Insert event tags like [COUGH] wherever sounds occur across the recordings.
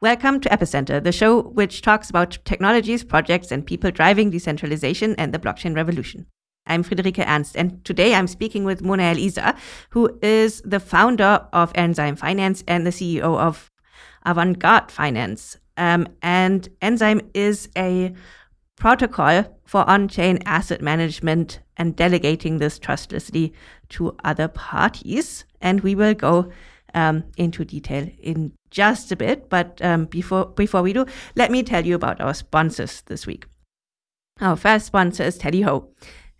Welcome to Epicenter, the show which talks about technologies, projects, and people driving decentralization and the blockchain revolution. I'm Friederike Ernst, and today I'm speaking with Mona El Isa, who is the founder of Enzyme Finance and the CEO of Avantgarde Finance. Um, and Enzyme is a protocol for on chain asset management and delegating this trustlessly to other parties. And we will go um, into detail in just a bit. But um, before before we do, let me tell you about our sponsors this week. Our first sponsor is Tallyho.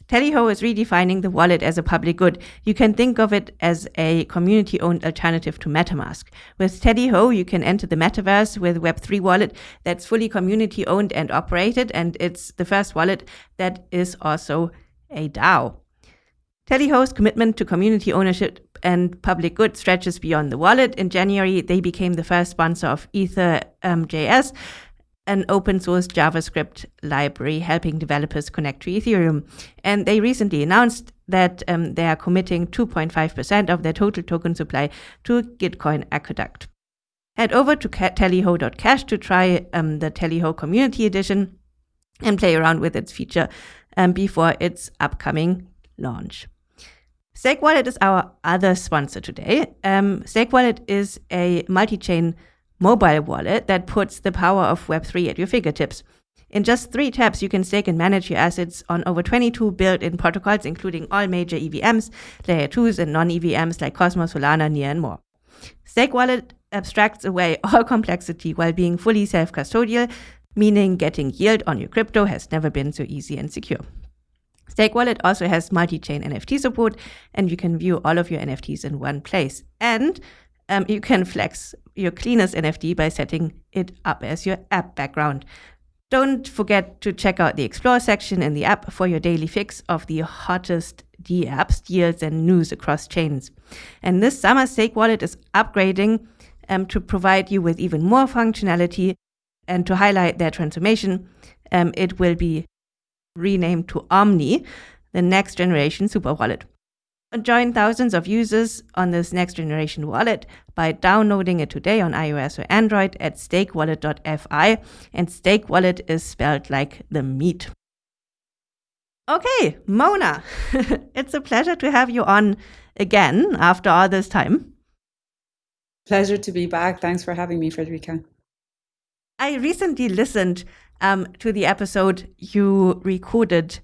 Tallyho is redefining the wallet as a public good. You can think of it as a community owned alternative to MetaMask. With Tallyho, you can enter the metaverse with Web3 wallet that's fully community owned and operated, and it's the first wallet that is also a DAO. Tallyho's commitment to community ownership and public good stretches beyond the wallet. In January, they became the first sponsor of ethers.js, um, an open source JavaScript library helping developers connect to Ethereum. And they recently announced that um, they are committing 2.5% of their total token supply to Gitcoin Aqueduct. Head over to tallyho.cash to try um, the Tallyho Community Edition and play around with its feature um, before its upcoming launch. Steakwallet is our other sponsor today. Um, Steakwallet is a multi chain mobile wallet that puts the power of Web3 at your fingertips. In just three taps, you can stake and manage your assets on over 22 built in protocols, including all major EVMs, layer 2s, and non EVMs like Cosmos, Solana, Near, and more. Steakwallet abstracts away [LAUGHS] all complexity while being fully self custodial, meaning getting yield on your crypto has never been so easy and secure. Steakwallet also has multi-chain NFT support, and you can view all of your NFTs in one place. And um, you can flex your cleanest NFT by setting it up as your app background. Don't forget to check out the Explore section in the app for your daily fix of the hottest D apps, deals, and news across chains. And this summer, Steakwallet is upgrading um, to provide you with even more functionality and to highlight their transformation. Um, it will be renamed to Omni, the next generation super wallet. Join thousands of users on this next generation wallet by downloading it today on iOS or Android at steakwallet.fi. And steakwallet is spelled like the meat. Okay, Mona, [LAUGHS] it's a pleasure to have you on again after all this time. Pleasure to be back. Thanks for having me, Friederike. I recently listened um, to the episode you recorded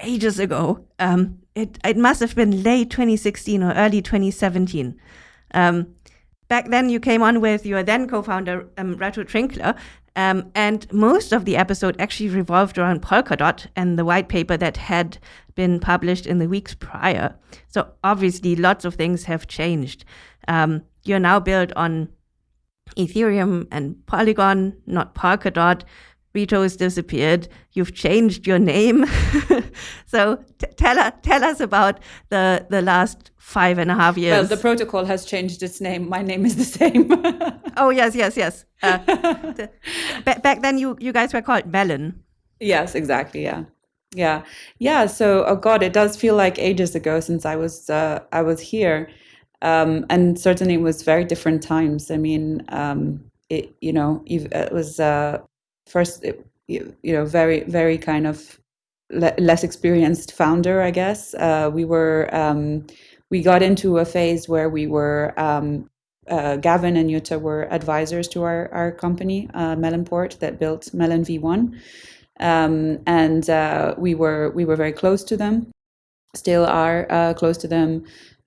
ages ago. Um, it it must have been late 2016 or early 2017. Um, back then, you came on with your then co-founder um, Reto Trinkler, um, and most of the episode actually revolved around Polkadot and the white paper that had been published in the weeks prior. So obviously, lots of things have changed. Um, you're now built on Ethereum and Polygon, not Polkadot. Reto has disappeared. You've changed your name. [LAUGHS] so t- tell, tell us about the, the last five and a half years. Well, the protocol has changed its name. My name is the same. [LAUGHS] oh, yes, yes, yes. Uh, [LAUGHS] the, back then, you, you guys were called Melon. Yes, exactly. Yeah. Yeah. Yeah. So, oh God, it does feel like ages ago since I was, uh, I was here. Um, and certainly it was very different times. I mean, um, it, you know, it was, uh, first you know very very kind of le- less experienced founder i guess uh, we were um, we got into a phase where we were um, uh, Gavin and Jutta were advisors to our, our company, uh, Melonport, that built Melon V1, um, and uh, we were we were very close to them, still are uh, close to them.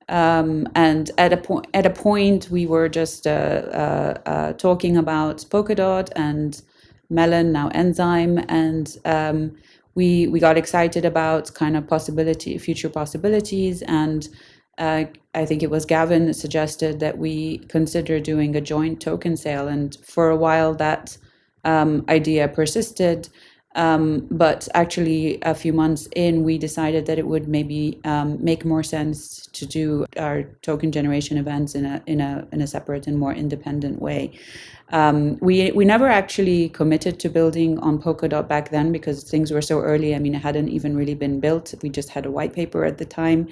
Um, and at a point, at a point, we were just uh, uh, uh talking about Polkadot and Melon, now Enzyme, and um, we we got excited about kind of possibility, future possibilities, and uh, I think it was Gavin that suggested that we consider doing a joint token sale, and for a while that um, idea persisted. Um, but actually, a few months in, we decided that it would maybe um, make more sense to do our token generation events in a in a in a separate and more independent way. Um, we we never actually committed to building on Polkadot back then because things were so early. I mean, it hadn't even really been built. We just had a white paper at the time.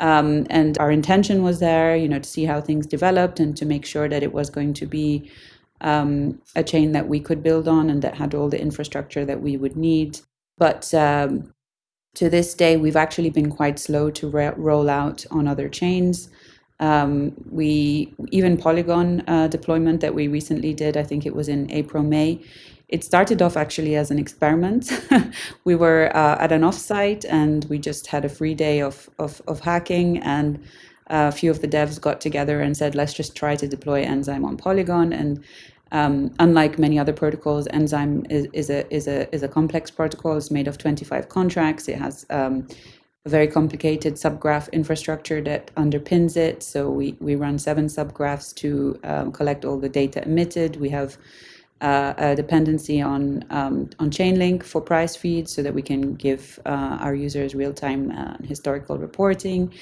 Um, and our intention was there, you know, to see how things developed and to make sure that it was going to be um, a chain that we could build on and that had all the infrastructure that we would need. But um, to this day, we've actually been quite slow to roll out on other chains. Um, we even Polygon uh, deployment that we recently did, I think it was in April, May. It started off actually as an experiment. [LAUGHS] we were uh, at an offsite and we just had a free day of, of, of hacking and a few of the devs got together and said, let's just try to deploy Enzyme on Polygon. And um, unlike many other protocols, Enzyme is, is, a, is, a, is a complex protocol. It's made of 25 contracts. It has um, very complicated subgraph infrastructure that underpins it. So we, we run seven subgraphs to um, collect all the data emitted. We have uh, a dependency on um, on Chainlink for price feeds so that we can give uh, our users real time uh, historical reporting,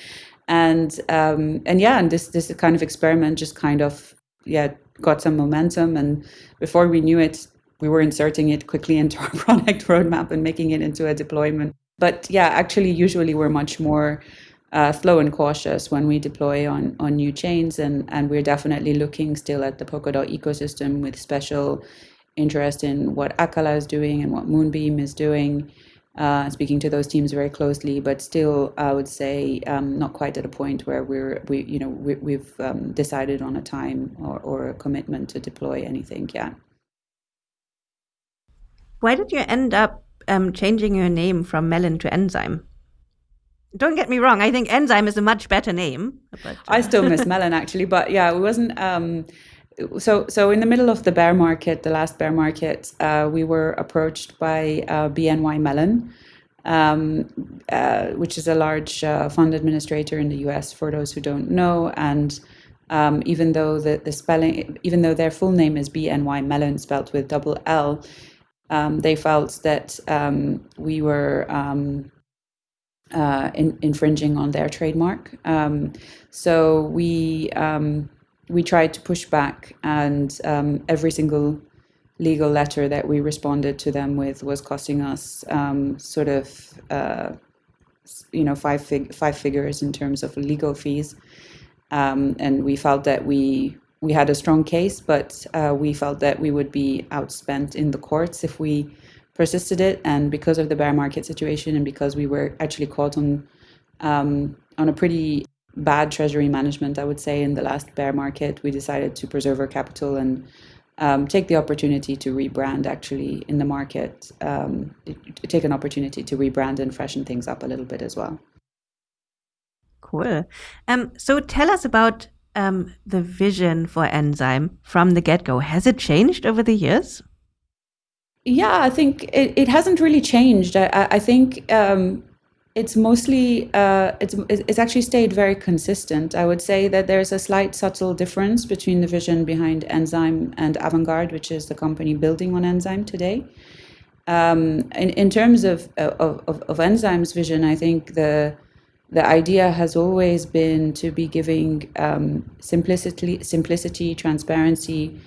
and um, and yeah, and this this kind of experiment just kind of yeah got some momentum, and before we knew it, we were inserting it quickly into our [LAUGHS] product roadmap and making it into a deployment. But yeah, actually, usually we're much more uh, slow and cautious when we deploy on, on new chains. And, and we're definitely looking still at the Polkadot ecosystem with special interest in what Acala is doing and what Moonbeam is doing. Uh, speaking to those teams very closely, but still, I would say um, not quite at a point where we're we you know we, have um, decided on a time or, or a commitment to deploy anything yet. Why did you end up um, changing your name from Melon to Enzyme? Don't get me wrong. I think Enzyme is a much better name. But, uh... I still miss Melon actually, but yeah, it wasn't. Um, so, so in the middle of the bear market, the last bear market, uh, we were approached by uh, BNY Mellon, um, uh, which is a large uh, fund administrator in the U.S. For those who don't know, and um, even though the, the spelling, even though their full name is BNY Mellon, spelled with double L, um, they felt that um, we were um, uh, in, infringing on their trademark. Um, so we um, we tried to push back, and every single legal letter that we responded to them with was costing us sort of uh, you know five fig- five figures in terms of legal fees, um, and we felt that we we had a strong case, but uh, we felt that we would be outspent in the courts if we persisted it. And because of the bear market situation, and because we were actually caught on um, on a pretty bad treasury management, I would say, in the last bear market, we decided to preserve our capital and um, take the opportunity to rebrand actually in the market, um, take an opportunity to rebrand and freshen things up a little bit as well. Cool. Um, so tell us about um, the vision for Enzyme from the get go. Has it changed over the years? Yeah, I think it, it hasn't really changed. I, I think um, it's mostly uh, it's it's actually stayed very consistent. I would say that there's a slight subtle difference between the vision behind Enzyme and Avantgarde, which is the company building on Enzyme today. Um, in in terms of, of of, of Enzyme's vision, I think the the idea has always been to be giving um, simplicity, simplicity, transparency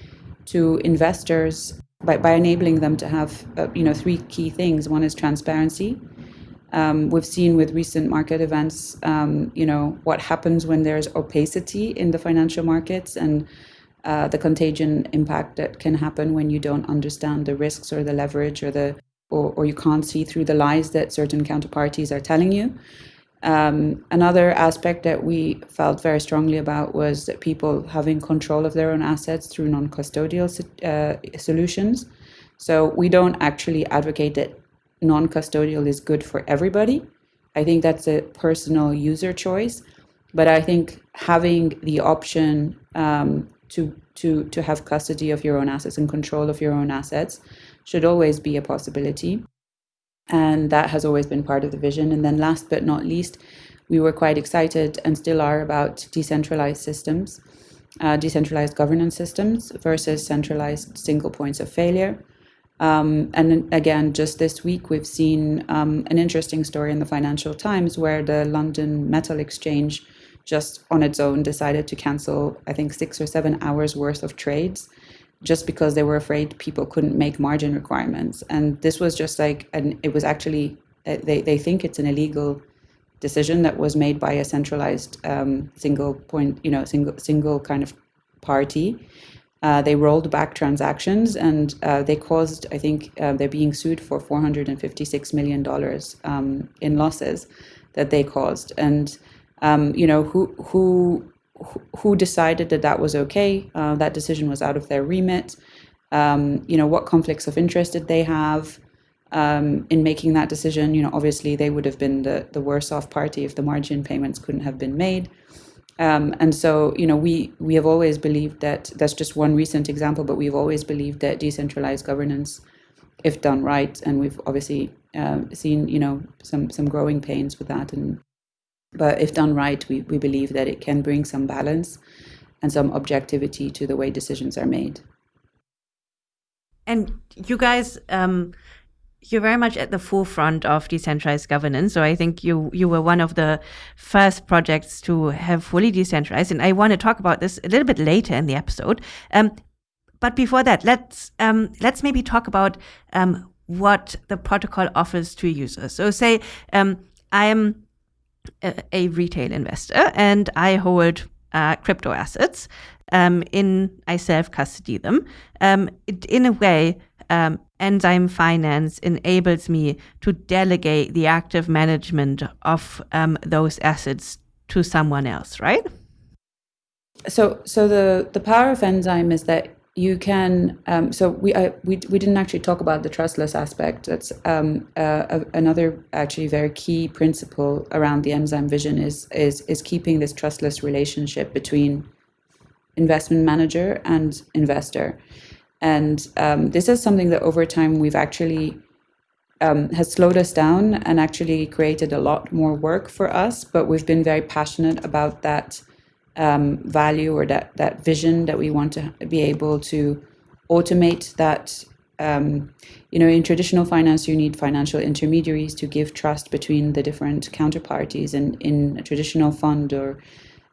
to investors by, by enabling them to have uh, you know three key things. One is transparency. Um, we've seen with recent market events, um, you know what happens when there's opacity in the financial markets and uh, the contagion impact that can happen when you don't understand the risks or the leverage or the or, or you can't see through the lies that certain counterparties are telling you. Um, another aspect that we felt very strongly about was that people having control of their own assets through non custodial uh, solutions. So we don't actually advocate that non custodial is good for everybody. I think that's a personal user choice. But I think having the option um, to, to, to have custody of your own assets and control of your own assets should always be a possibility and that has always been part of the vision. And then, last but not least, we were quite excited and still are about decentralized systems, uh, decentralized governance systems versus centralized single points of failure. Um, and again, just this week, we've seen um, an interesting story in the Financial Times where the London Metal Exchange just on its own decided to cancel, I think, six or seven hours worth of trades just because they were afraid people couldn't make margin requirements. And this was just like, and it was actually, uh, they, they think it's an illegal decision that was made by a centralized um, single point, you know, single single kind of party. uh, they rolled back transactions and uh, they caused, I think, uh, they're being sued for $456 million um, in losses that they caused. And, um, you know, who, who, who decided that that was okay? Uh, that decision was out of their remit. Um, you know, what conflicts of interest did they have um, in making that decision? You know, obviously they would have been the, the worse off party if the margin payments couldn't have been made. Um, and so, you know, we we have always believed that that's just one recent example, but we've always believed that decentralized governance, if done right, and we've obviously uh, seen, you know, some some growing pains with that, and but if done right, we we believe that it can bring some balance and some objectivity to the way decisions are made. And you guys. Um you're very much at the forefront of decentralized governance. So I think you you were one of the first projects to have fully decentralized, and I want to talk about this a little bit later in the episode. Um, but before that, let's um, let's maybe talk about um, what the protocol offers to users. So say um, I'm a, retail investor and I hold uh, crypto assets. Um, in I self custody them. Um, it, in a way, um, Enzyme Finance enables me to delegate the active management of um, those assets to someone else, right? So, so the the power of Enzyme is that you can. Um, so we I, we we didn't actually talk about the trustless aspect. That's um, uh, another actually very key principle around the Enzyme vision is is is keeping this trustless relationship between investment manager and investor. And um, this is something that over time we've actually um, has slowed us down and actually created a lot more work for us. But we've been very passionate about that um, value or that that vision that we want to be able to automate that. Um, you know, in traditional finance, you need financial intermediaries to give trust between the different counterparties. And in a traditional fund or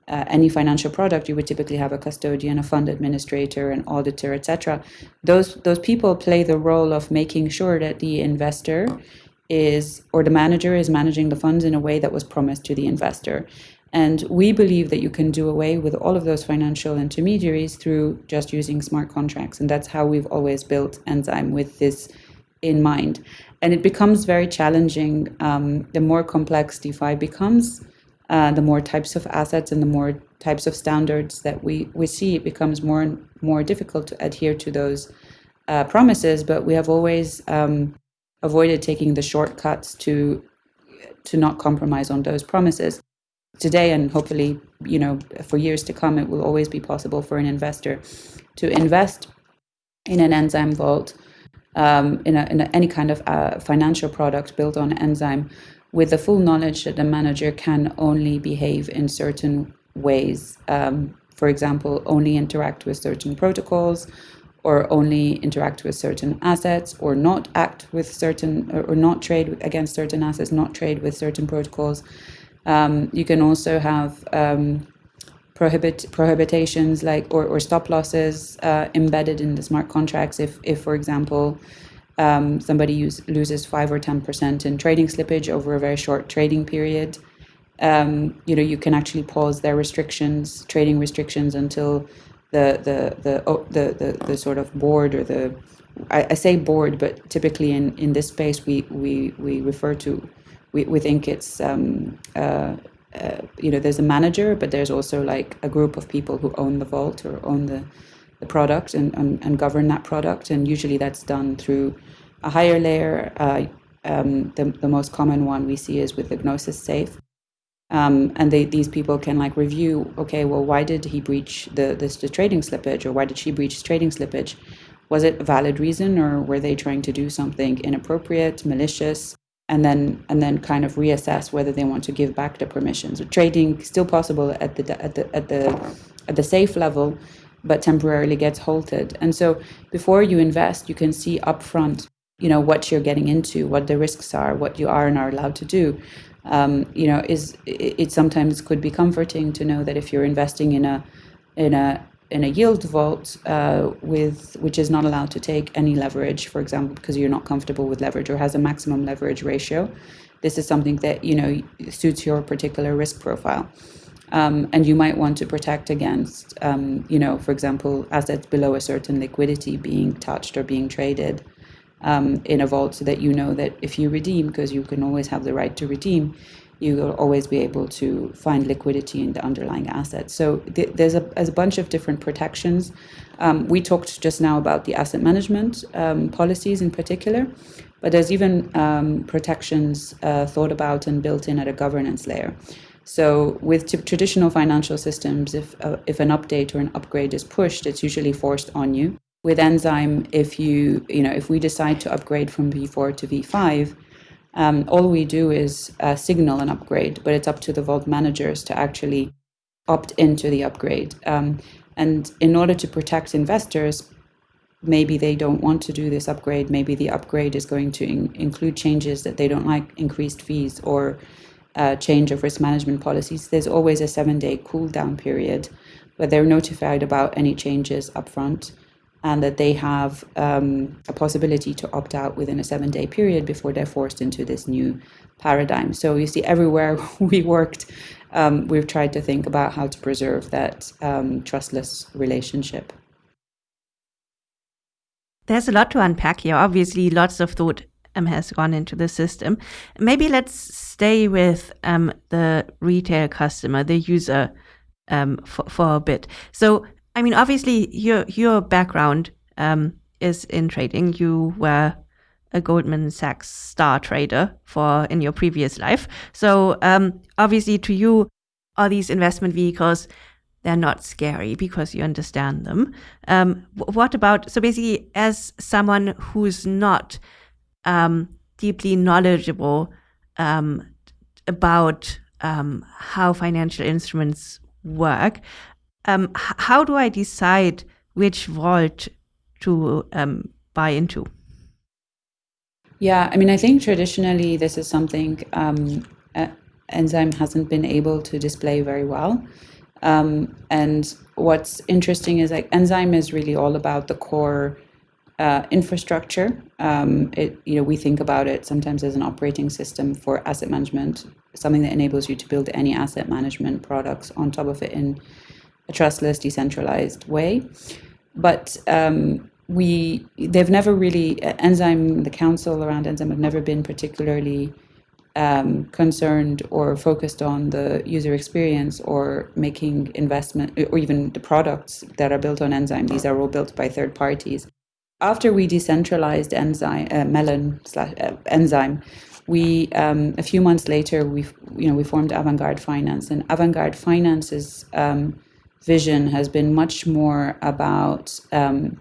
uh, any financial product, you would typically have a custodian, a fund administrator, an auditor, etc. Those those people play the role of making sure that the investor is or the manager is managing the funds in a way that was promised to the investor. And we believe that you can do away with all of those financial intermediaries through just using smart contracts. And that's how we've always built Enzyme with this in mind. And it becomes very challenging um, the more complex DeFi becomes uh, the more types of assets and the more types of standards that we, we see, it becomes more and more difficult to adhere to those uh, promises. But we have always um, avoided taking the shortcuts to to not compromise on those promises. Today, and hopefully, you know, for years to come, it will always be possible for an investor to invest in an enzyme vault, um, in, a, in a, any kind of uh, financial product built on enzyme with the full knowledge that the manager can only behave in certain ways. Um, for example, only interact with certain protocols, or only interact with certain assets, or not act with certain, or, not trade against certain assets, not trade with certain protocols. Um, you can also have um, prohibit prohibitations like or, or stop losses uh, embedded in the smart contracts. If, if for example, um, somebody use, loses five or ten percent in trading slippage over a very short trading period, um, you know you can actually pause their restrictions, trading restrictions, until the the the the, the, the sort of board or the I, I, say board, but typically in, in this space we we, we refer to we, we think it's um, uh, uh, you know there's a manager, but there's also like a group of people who own the vault or own the the product and, and, and govern that product. And usually that's done through a higher layer. Uh, um, the, the most common one we see is with the Gnosis Safe. Um, and they, these people can like review, okay, well, why did he breach the, this, the trading slippage or why did she breach trading slippage? Was it a valid reason or were they trying to do something inappropriate, malicious? And then, and then kind of reassess whether they want to give back the permissions. Trading still possible at the, at the, at the, at the safe level, but temporarily gets halted. And so before you invest, you can see upfront, you know, what you're getting into, what the risks are, what you are and are allowed to do. Um, you know, is it, it sometimes could be comforting to know that if you're investing in a in a in a yield vault uh, with which is not allowed to take any leverage, for example, because you're not comfortable with leverage or has a maximum leverage ratio, this is something that you know suits your particular risk profile. Um, and you might want to protect against, um, you know, for example, assets below a certain liquidity being touched or being traded um, in a vault so that you know that if you redeem, because you can always have the right to redeem, you will always be able to find liquidity in the underlying asset. So th- there's, a, there's a bunch of different protections. Um, we talked just now about the asset management um, policies in particular, but there's even um, protections uh, thought about and built in at a governance layer. So with traditional financial systems, if uh, if an update or an upgrade is pushed, it's usually forced on you. With Enzyme, if you you know if we decide to upgrade from V4 to V5, um, all we do is uh, signal an upgrade, but it's up to the vault managers to actually opt into the upgrade. Um, and in order to protect investors, maybe they don't want to do this upgrade. Maybe the upgrade is going to in- include changes that they don't like, increased fees, or uh, change of risk management policies, there's always a seven day cool down period where they're notified about any changes upfront and that they have um, a possibility to opt out within a seven day period before they're forced into this new paradigm. So you see, everywhere [LAUGHS] we worked, um, we've tried to think about how to preserve that um, trustless relationship. There's a lot to unpack here. Obviously, lots of thought um, has gone into the system. Maybe let's stay with um, the retail customer, the user, um, for, for a bit. So, I mean, obviously, your your background um, is in trading. You were a Goldman Sachs star trader for in your previous life. So, um, obviously, to you, all these investment vehicles they're not scary because you understand them. Um, what about so basically, as someone who's not um, deeply knowledgeable um, about um, how financial instruments work. Um, how do I decide which vault to um, buy into? Yeah, I mean, I think traditionally this is something um, Enzyme hasn't been able to display very well. Um, and what's interesting is like Enzyme is really all about the core uh, infrastructure. Um, it, you know, we think about it sometimes as an operating system for asset management, something that enables you to build any asset management products on top of it in a trustless, decentralized way. But um, we, they've never really, Enzyme, the council around Enzyme have never been particularly um, concerned or focused on the user experience or making investment or even the products that are built on Enzyme. These are all built by third parties after we decentralized enzyme uh, melon slash uh, enzyme we um, a few months later we you know we formed avant-garde finance and avant-garde finance's um, vision has been much more about um,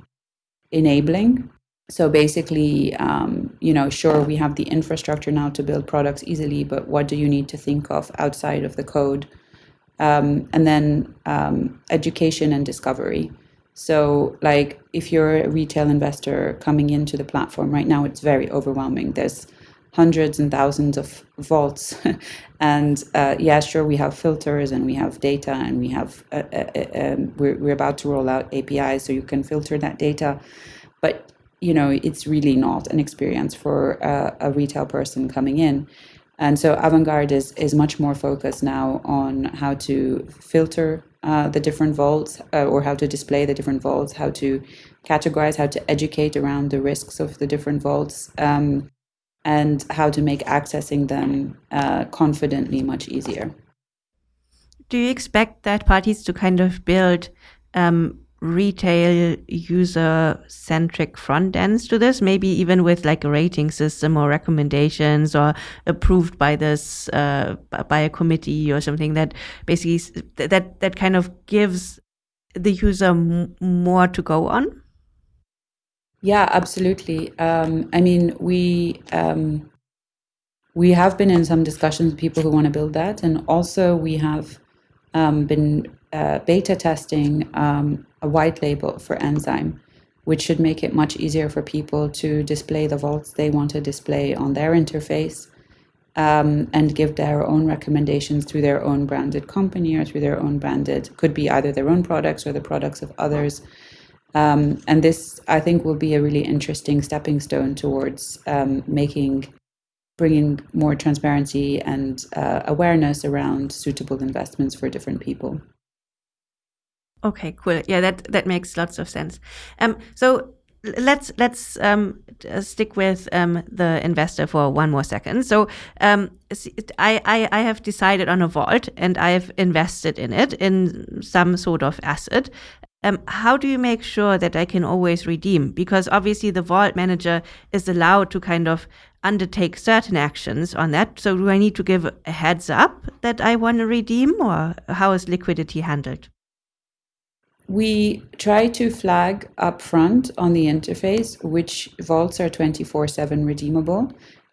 enabling. So basically um, you know sure we have the infrastructure now to build products easily but what do you need to think of outside of the code? Um, and then um, education and discovery. So, like, if you're a retail investor coming into the platform right now, it's very overwhelming. There's hundreds and thousands of vaults, [LAUGHS] and uh, yeah, sure, we have filters and we have data, and we have uh, uh, uh um, we're we're about to roll out APIs so you can filter that data, but you know, it's really not an experience for uh, a retail person coming in. And so Avantgarde is, is much more focused now on how to filter uh, the different vaults uh, or how to display the different vaults, how to categorize, how to educate around the risks of the different vaults, um, and how to make accessing them uh, confidently much easier. Do you expect that parties to kind of build um, retail user centric front ends to this maybe even with like a rating system or recommendations or approved by this uh, by a committee or something that basically that that kind of gives the user more to go on yeah absolutely um, i mean we um, we have been in some discussions with people who want to build that and also we have um, been uh, beta testing um, a white label for enzyme, which should make it much easier for people to display the vaults they want to display on their interface um, and give their own recommendations through their own branded company or through their own branded, could be either their own products or the products of others. Um, and this, I think, will be a really interesting stepping stone towards um, making bringing more transparency and uh, awareness around suitable investments for different people. Okay, cool. Yeah, that that makes lots of sense. Um, so let's let's um, stick with um, the investor for one more second. So um, I, I, I have decided on a vault and I've invested in it in some sort of asset. Um, how do you make sure that I can always redeem? Because obviously the vault manager is allowed to kind of undertake certain actions on that. So do I need to give a heads up that I want to redeem, or how is liquidity handled? we try to flag upfront on the interface which vaults are 24 7 redeemable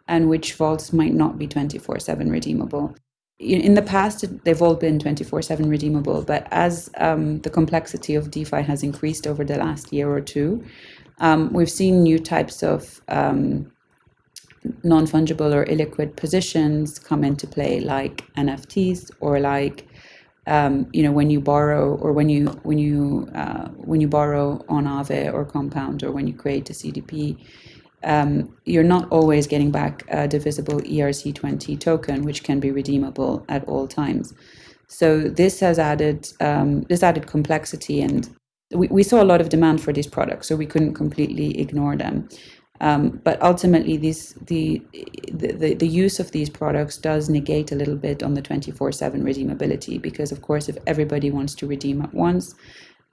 and which vaults might not be 24 7 redeemable. In the past, they've all been 24 7 redeemable, but as um, the complexity of DeFi has increased over the last year or two, um, we've seen new types of um, non fungible or illiquid positions come into play, like NFTs or like um, you know when you borrow or when you when you uh, when you borrow on Aave or Compound or when you create a CDP, um, you're not always getting back a divisible ERC20 token, which can be redeemable at all times. So this has added um, this added complexity, and we, we saw a lot of demand for these products, so we couldn't completely ignore them. Um, but ultimately, these, the, the, the use of these products does negate a little bit on the 24 7 redeemability because, of course, if everybody wants to redeem at once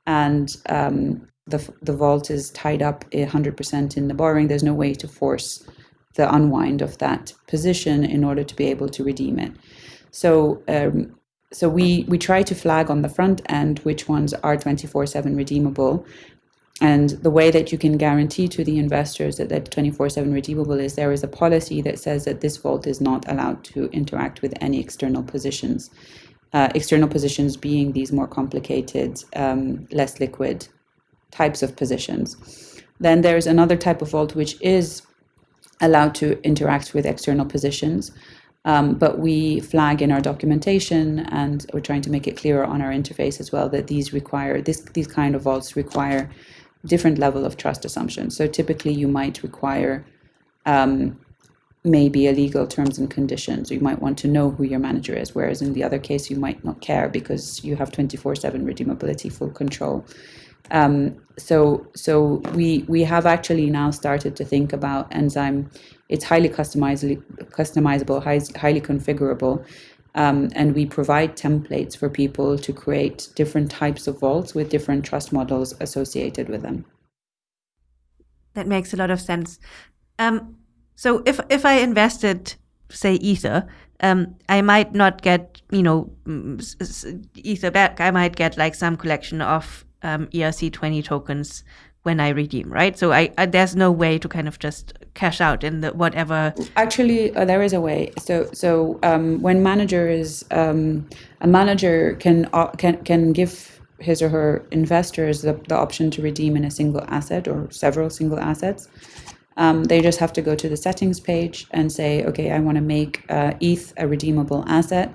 and um, the, the vault is tied up 100% in the borrowing, there's no way to force the unwind of that position in order to be able to redeem it. So, um, so we, we try to flag on the front end which ones are 24 7 redeemable and the way that you can guarantee to the investors that that 24/7 redeemable is there is a policy that says that this vault is not allowed to interact with any external positions. Uh, external positions being these more complicated, um, less liquid types of positions. Then there's another type of vault which is allowed to interact with external positions, um, but we flag in our documentation and we're trying to make it clearer on our interface as well that these require this these kind of vaults require different level of trust assumptions. So typically you might require um, maybe a legal terms and conditions. You might want to know who your manager is, whereas in the other case you might not care because you have 24/7 redeemability, full control. Um, so so we we have actually now started to think about enzyme. It's highly customizable, customizable, highly configurable, um, and we provide templates for people to create different types of vaults with different trust models associated with them. That makes a lot of sense. Um, so if if I invested, say, Ether, um, I might not get you know Ether back. I might get like some collection of um, ERC20 tokens when I redeem, right? So I, I, there's no way to kind of just cash out in the whatever. Actually, uh, there is a way. So so um, when managers um, a manager can uh, can can give his or her investors the, the option to redeem in a single asset or several single assets. Um, they just have to go to the settings page and say, okay, I want to make uh, ETH a redeemable asset,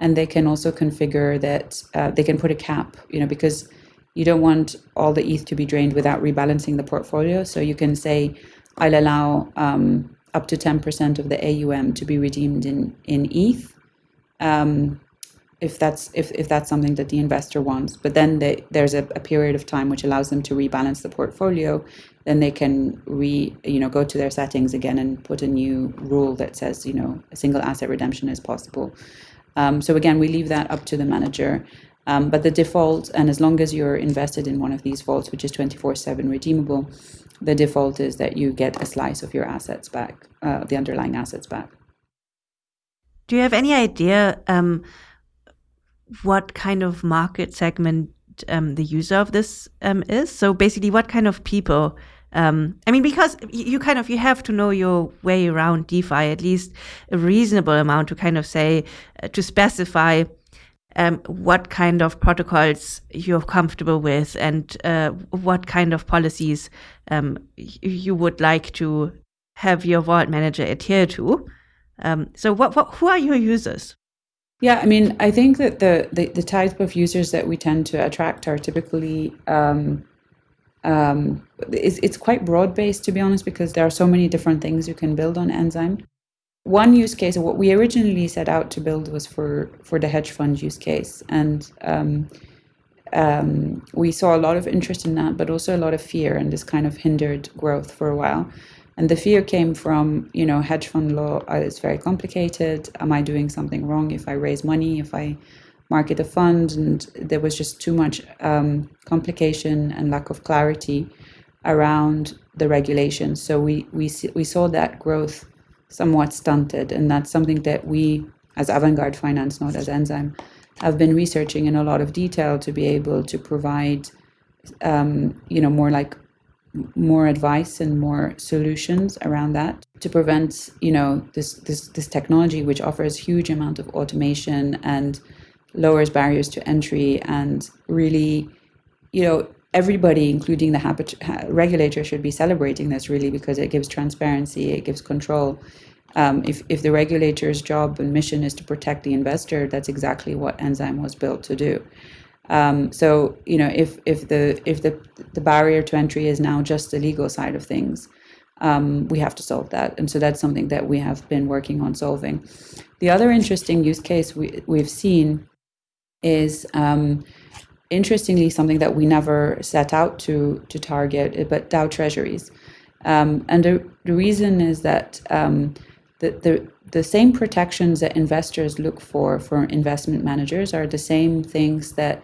and they can also configure that uh, they can put a cap, you know, because you don't want all the ETH to be drained without rebalancing the portfolio. So you can say, I'll allow um, up to 10% of the AUM to be redeemed in, in ETH. Um, if that's if, if that's something that the investor wants but then they, there's a, a, period of time which allows them to rebalance the portfolio then they can re you know go to their settings again and put a new rule that says you know a single asset redemption is possible um, so again we leave that up to the manager um, but the default, and as long as you're invested in one of these vaults, which is 24 7 redeemable, the default is that you get a slice of your assets back, uh, the underlying assets back. Do you have any idea um, what kind of market segment um, the user of this um, is? So basically, what kind of people? Um, I mean, because you kind of you have to know your way around DeFi, at least a reasonable amount to kind of say uh, to specify um, what kind of protocols you're comfortable with and uh, what kind of policies um, you would like to have your vault manager adhere to. Um, so, what, what, who are your users? Yeah, I mean, I think that the, the, the type of users that we tend to attract are typically um, um, it's, it's quite broad based, to be honest, because there are so many different things you can build on Enzyme. One use case, what we originally set out to build was for for the hedge fund use case, and um, um, we saw a lot of interest in that, but also a lot of fear, and this kind of hindered growth for a while. And the fear came from, you know, hedge fund law is very complicated. Am I doing something wrong if I raise money, if I market a fund? And there was just too much um, complication and lack of clarity around the regulations. So we we we saw that growth somewhat stunted, and that's something that we, as Avantgarde Finance, not as Enzyme, have been researching in a lot of detail to be able to provide, um, you know, more like more advice and more solutions around that to prevent you know this this this technology which offers huge amount of automation and lowers barriers to entry and really you know everybody including the habit, regulator should be celebrating this really because it gives transparency it gives control. Um, if, if the regulator's job and mission is to protect the investor that's exactly what enzyme was built to do. Um, so you know, if if the if the the barrier to entry is now just the legal side of things, um, we have to solve that, and so that's something that we have been working on solving. The other interesting use case we we've seen is um, interestingly something that we never set out to to target, but DAO treasuries, um, and the the reason is that um, the the the same protections that investors look for for investment managers are the same things that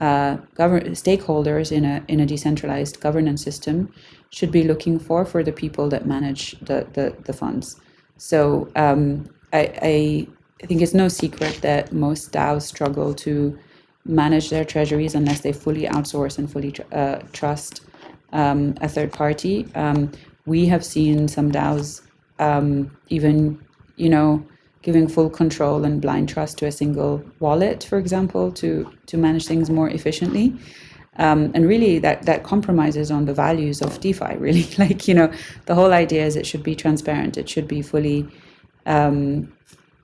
uh, stakeholders in a in a decentralized governance system should be looking for for the people that manage the the, the funds. So um, I, I think it's no secret that most DAOs struggle to manage their treasuries unless they fully outsource and fully tr- uh, trust um, a third party. Um, we have seen some DAOs um, even, you know, giving full control and blind trust to a single wallet, for example, to to manage things more efficiently. Um, and really, that that compromises on the values of DeFi. Really, [LAUGHS] like you know, the whole idea is it should be transparent. It should be fully um,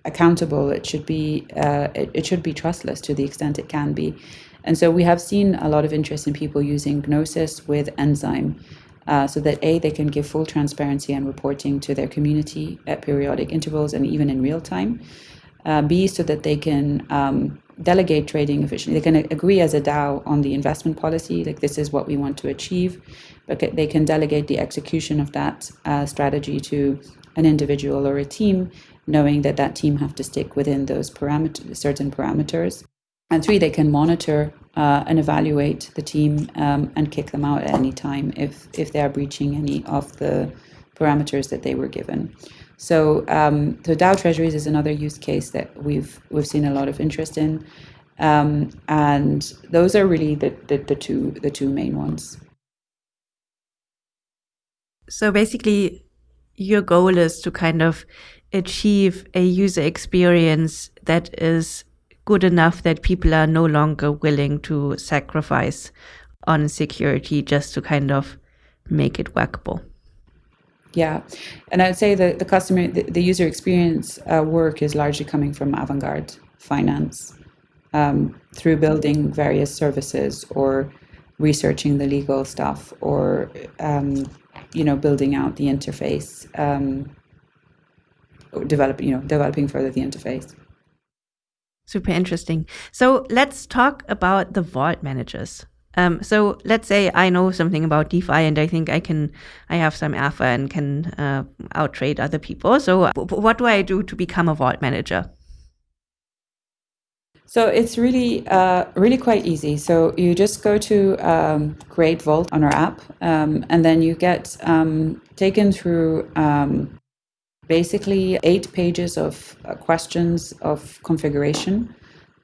accountable. It should be uh, it, it should be trustless to the extent it can be. And so we have seen a lot of interest in people using Gnosis with Enzyme uh, so that A, they can give full transparency and reporting to their community at periodic intervals and even in real time. Uh, B, so that they can um, delegate trading efficiently. They can agree as a DAO on the investment policy, like this is what we want to achieve, but they can delegate the execution of that uh, strategy to an individual or a team, knowing that that team have to stick within those parameters, certain parameters. And three, they can monitor uh, and evaluate the team um, and kick them out at any time if if they are breaching any of the parameters that they were given. So um, the DAO treasuries is another use case that we've we've seen a lot of interest in, um, and those are really the, the, the two the two main ones. So basically, your goal is to kind of achieve a user experience that is good enough that people are no longer willing to sacrifice on security just to kind of make it workable. Yeah, and I'd say that the customer, the, the user experience uh, work is largely coming from Avantgarde Finance um, through building various services or researching the legal stuff or um, you know building out the interface, um, developing you know developing further the interface. Super interesting. So let's talk about the vault managers. Um, so let's say I know something about DeFi and I think I can, I have some alpha and can uh, outtrade other people. So what do I do to become a vault manager? So it's really, uh, really quite easy. So you just go to um, Create Vault on our app, um, and then you get um, taken through um, basically eight pages of uh, questions of configuration.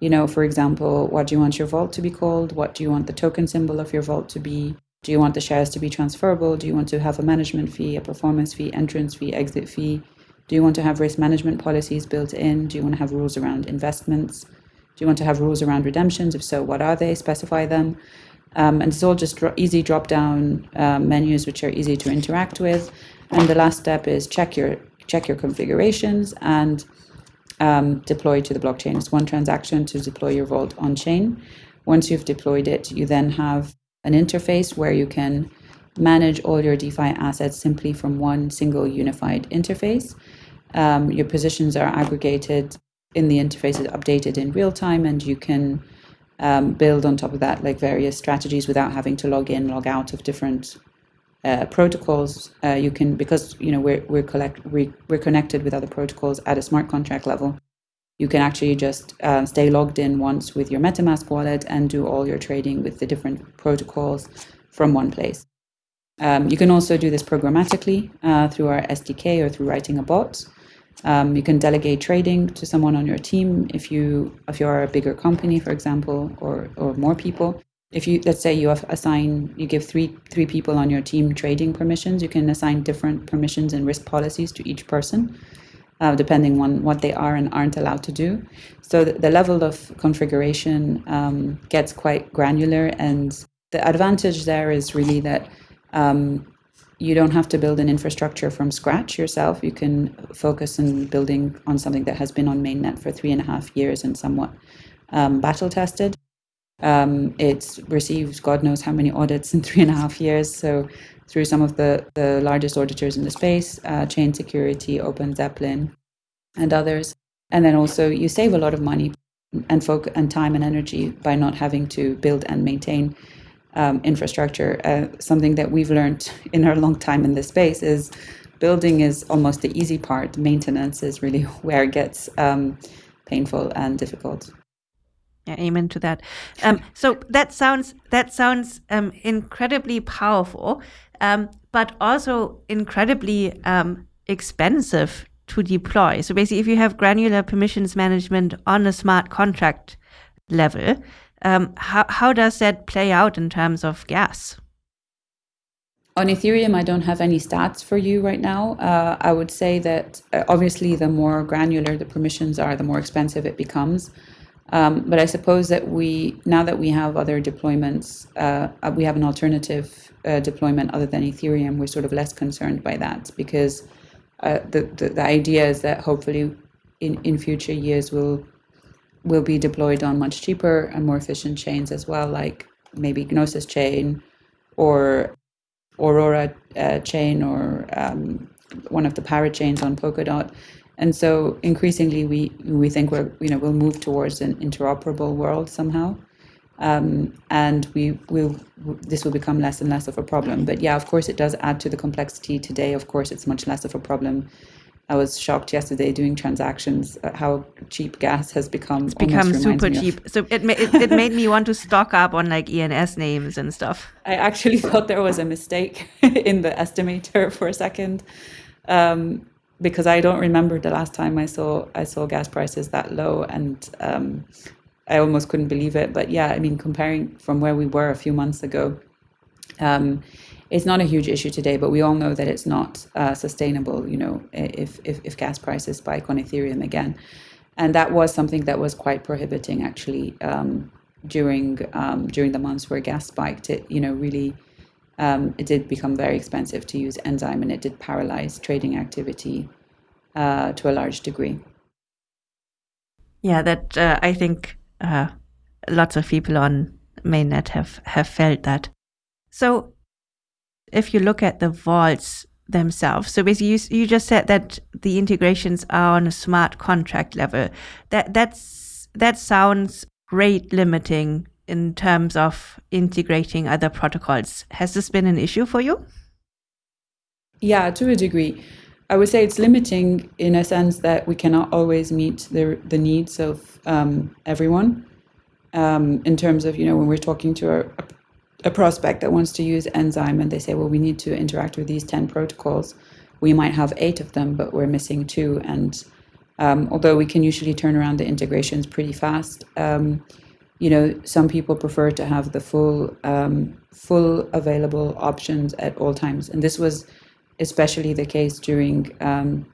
You know, for example, what do you want your vault to be called? What do you want the token symbol of your vault to be? Do you want the shares to be transferable? Do you want to have a management fee, a performance fee, entrance fee, exit fee? Do you want to have risk management policies built in? Do you want to have rules around investments? Do you want to have rules around redemptions? If so, what are they? Specify them. Um, and it's all just dro- easy drop down uh, menus which are easy to interact with. And the last step is check your check your configurations and um, deploy to the blockchain. It's one transaction to deploy your vault on chain. Once you've deployed it, you then have an interface where you can manage all your DeFi assets simply from one single unified interface. Um, your positions are aggregated in the interface updated in real time, and you can um, build on top of that like various strategies without having to log in, log out of different uh, protocols. Uh, you can because you know we're we're collect we, we're connected with other protocols at a smart contract level. You can actually just uh, stay logged in once with your MetaMask wallet and do all your trading with the different protocols from one place. Um, you can also do this programmatically uh, through our SDK or through writing a bot. Um, you can delegate trading to someone on your team if you if you are a bigger company, for example, or or more people. If you let's say you have assign you give three three people on your team trading permissions, you can assign different permissions and risk policies to each person, uh, depending on what they are and aren't allowed to do. So the, the level of configuration um, gets quite granular, and the advantage there is really that um, you don't have to build an infrastructure from scratch yourself. You can focus on building on something that has been on mainnet for three and a half years and somewhat um, battle tested. Um, it's received God knows how many audits in [LAUGHS] three and a half years. So through some of the, the largest auditors in the space, uh, Chain Security, OpenZeppelin, and others. And then also you save a lot of money and focus and time and energy by not having to build and maintain um, infrastructure. Uh, something that we've learned [LAUGHS] in our long time in this space is building is almost the easy part. Maintenance is really [LAUGHS] where it gets um, painful and difficult. Yeah, amen to that. Um, [LAUGHS] so that sounds that sounds um, incredibly powerful, um, but also incredibly um, expensive to deploy. So basically, if you have granular permissions management on a smart contract level, um, how, how does that play out in terms of gas? On Ethereum, I don't have any stats for you right now. Uh, I would say that uh, obviously, the more granular the permissions are, the more expensive it becomes. Um, but I suppose that we, now that we have other deployments, uh, uh we have an alternative uh, deployment other than Ethereum, we're sort of less concerned by that because uh, the, the, the idea is that hopefully in, in future years we'll will be deployed on much cheaper and more efficient chains as well, like maybe Gnosis chain or Aurora uh, chain or um, one of the parachains on Polkadot. And so increasingly, we we think we're you know we'll move towards an interoperable world somehow, um, and we will this will become less and less of a problem. But yeah, of course, it does add to the complexity. Today, of course, it's much less of a problem I was shocked yesterday doing transactions how cheap gas has become. It's become super cheap. So it, it, it [LAUGHS] made me want to stock up on like ENS names and stuff. I actually [LAUGHS] thought there was a mistake [LAUGHS] in the estimator for a second, um, because I don't remember the last time I saw I saw gas prices that low, and um, I almost couldn't believe it. But yeah, I mean, comparing from where we were a few months ago. Um, it's not a huge issue today, but we all know that it's not uh, sustainable. You know, if, if if gas prices spike on Ethereum again, and that was something that was quite prohibiting actually um, during um, during the months where gas spiked. It you know really um, it did become very expensive to use Enzyme, and it did paralyze trading activity uh, to a large degree. Yeah, that uh, I think uh, lots of people on mainnet have have felt that. So if you look at the vaults themselves, so basically you, you just said that the integrations are on a smart contract level. That that's that sounds rate limiting in terms of integrating other protocols. Has this been an issue for you? Yeah, to a degree. I would say it's limiting in a sense that we cannot always meet the, the needs of um, everyone. Um, in terms of, you know, when we're talking to a, a prospect that wants to use Enzyme and they say, well, we need to interact with these 10 protocols. We might have eight of them, but we're missing two. And um, although we can usually turn around the integrations pretty fast, um, you know, some people prefer to have the full, um, full available options at all times. And this was especially the case during, um,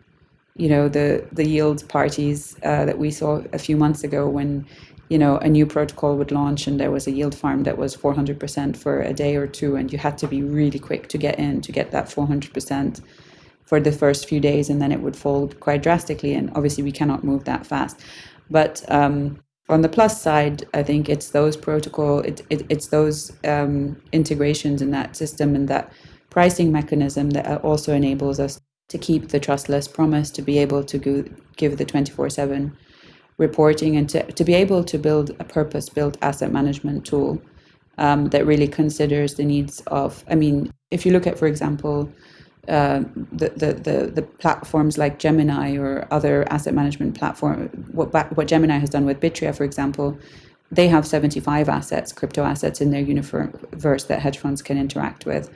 you know, the, the yield parties uh, that we saw a few months ago when you know a new protocol would launch and there was a yield farm that was 400% for a day or two and you had to be really quick to get in to get that 400% for the first few days and then it would fall quite drastically and obviously we cannot move that fast but um, on the plus side i think it's those protocol it, it it's those um, integrations in that system and that pricing mechanism that also enables us to keep the trustless promise, to be able to go, give the 24 7 reporting, and to, to be able to build a purpose built asset management tool um, that really considers the needs of. I mean, if you look at, for example, uh, the, the, the, the, platforms like Gemini or other asset management platform, what, what Gemini has done with Bitria, for example, they have 75 assets, crypto assets in their universe that hedge funds can interact with,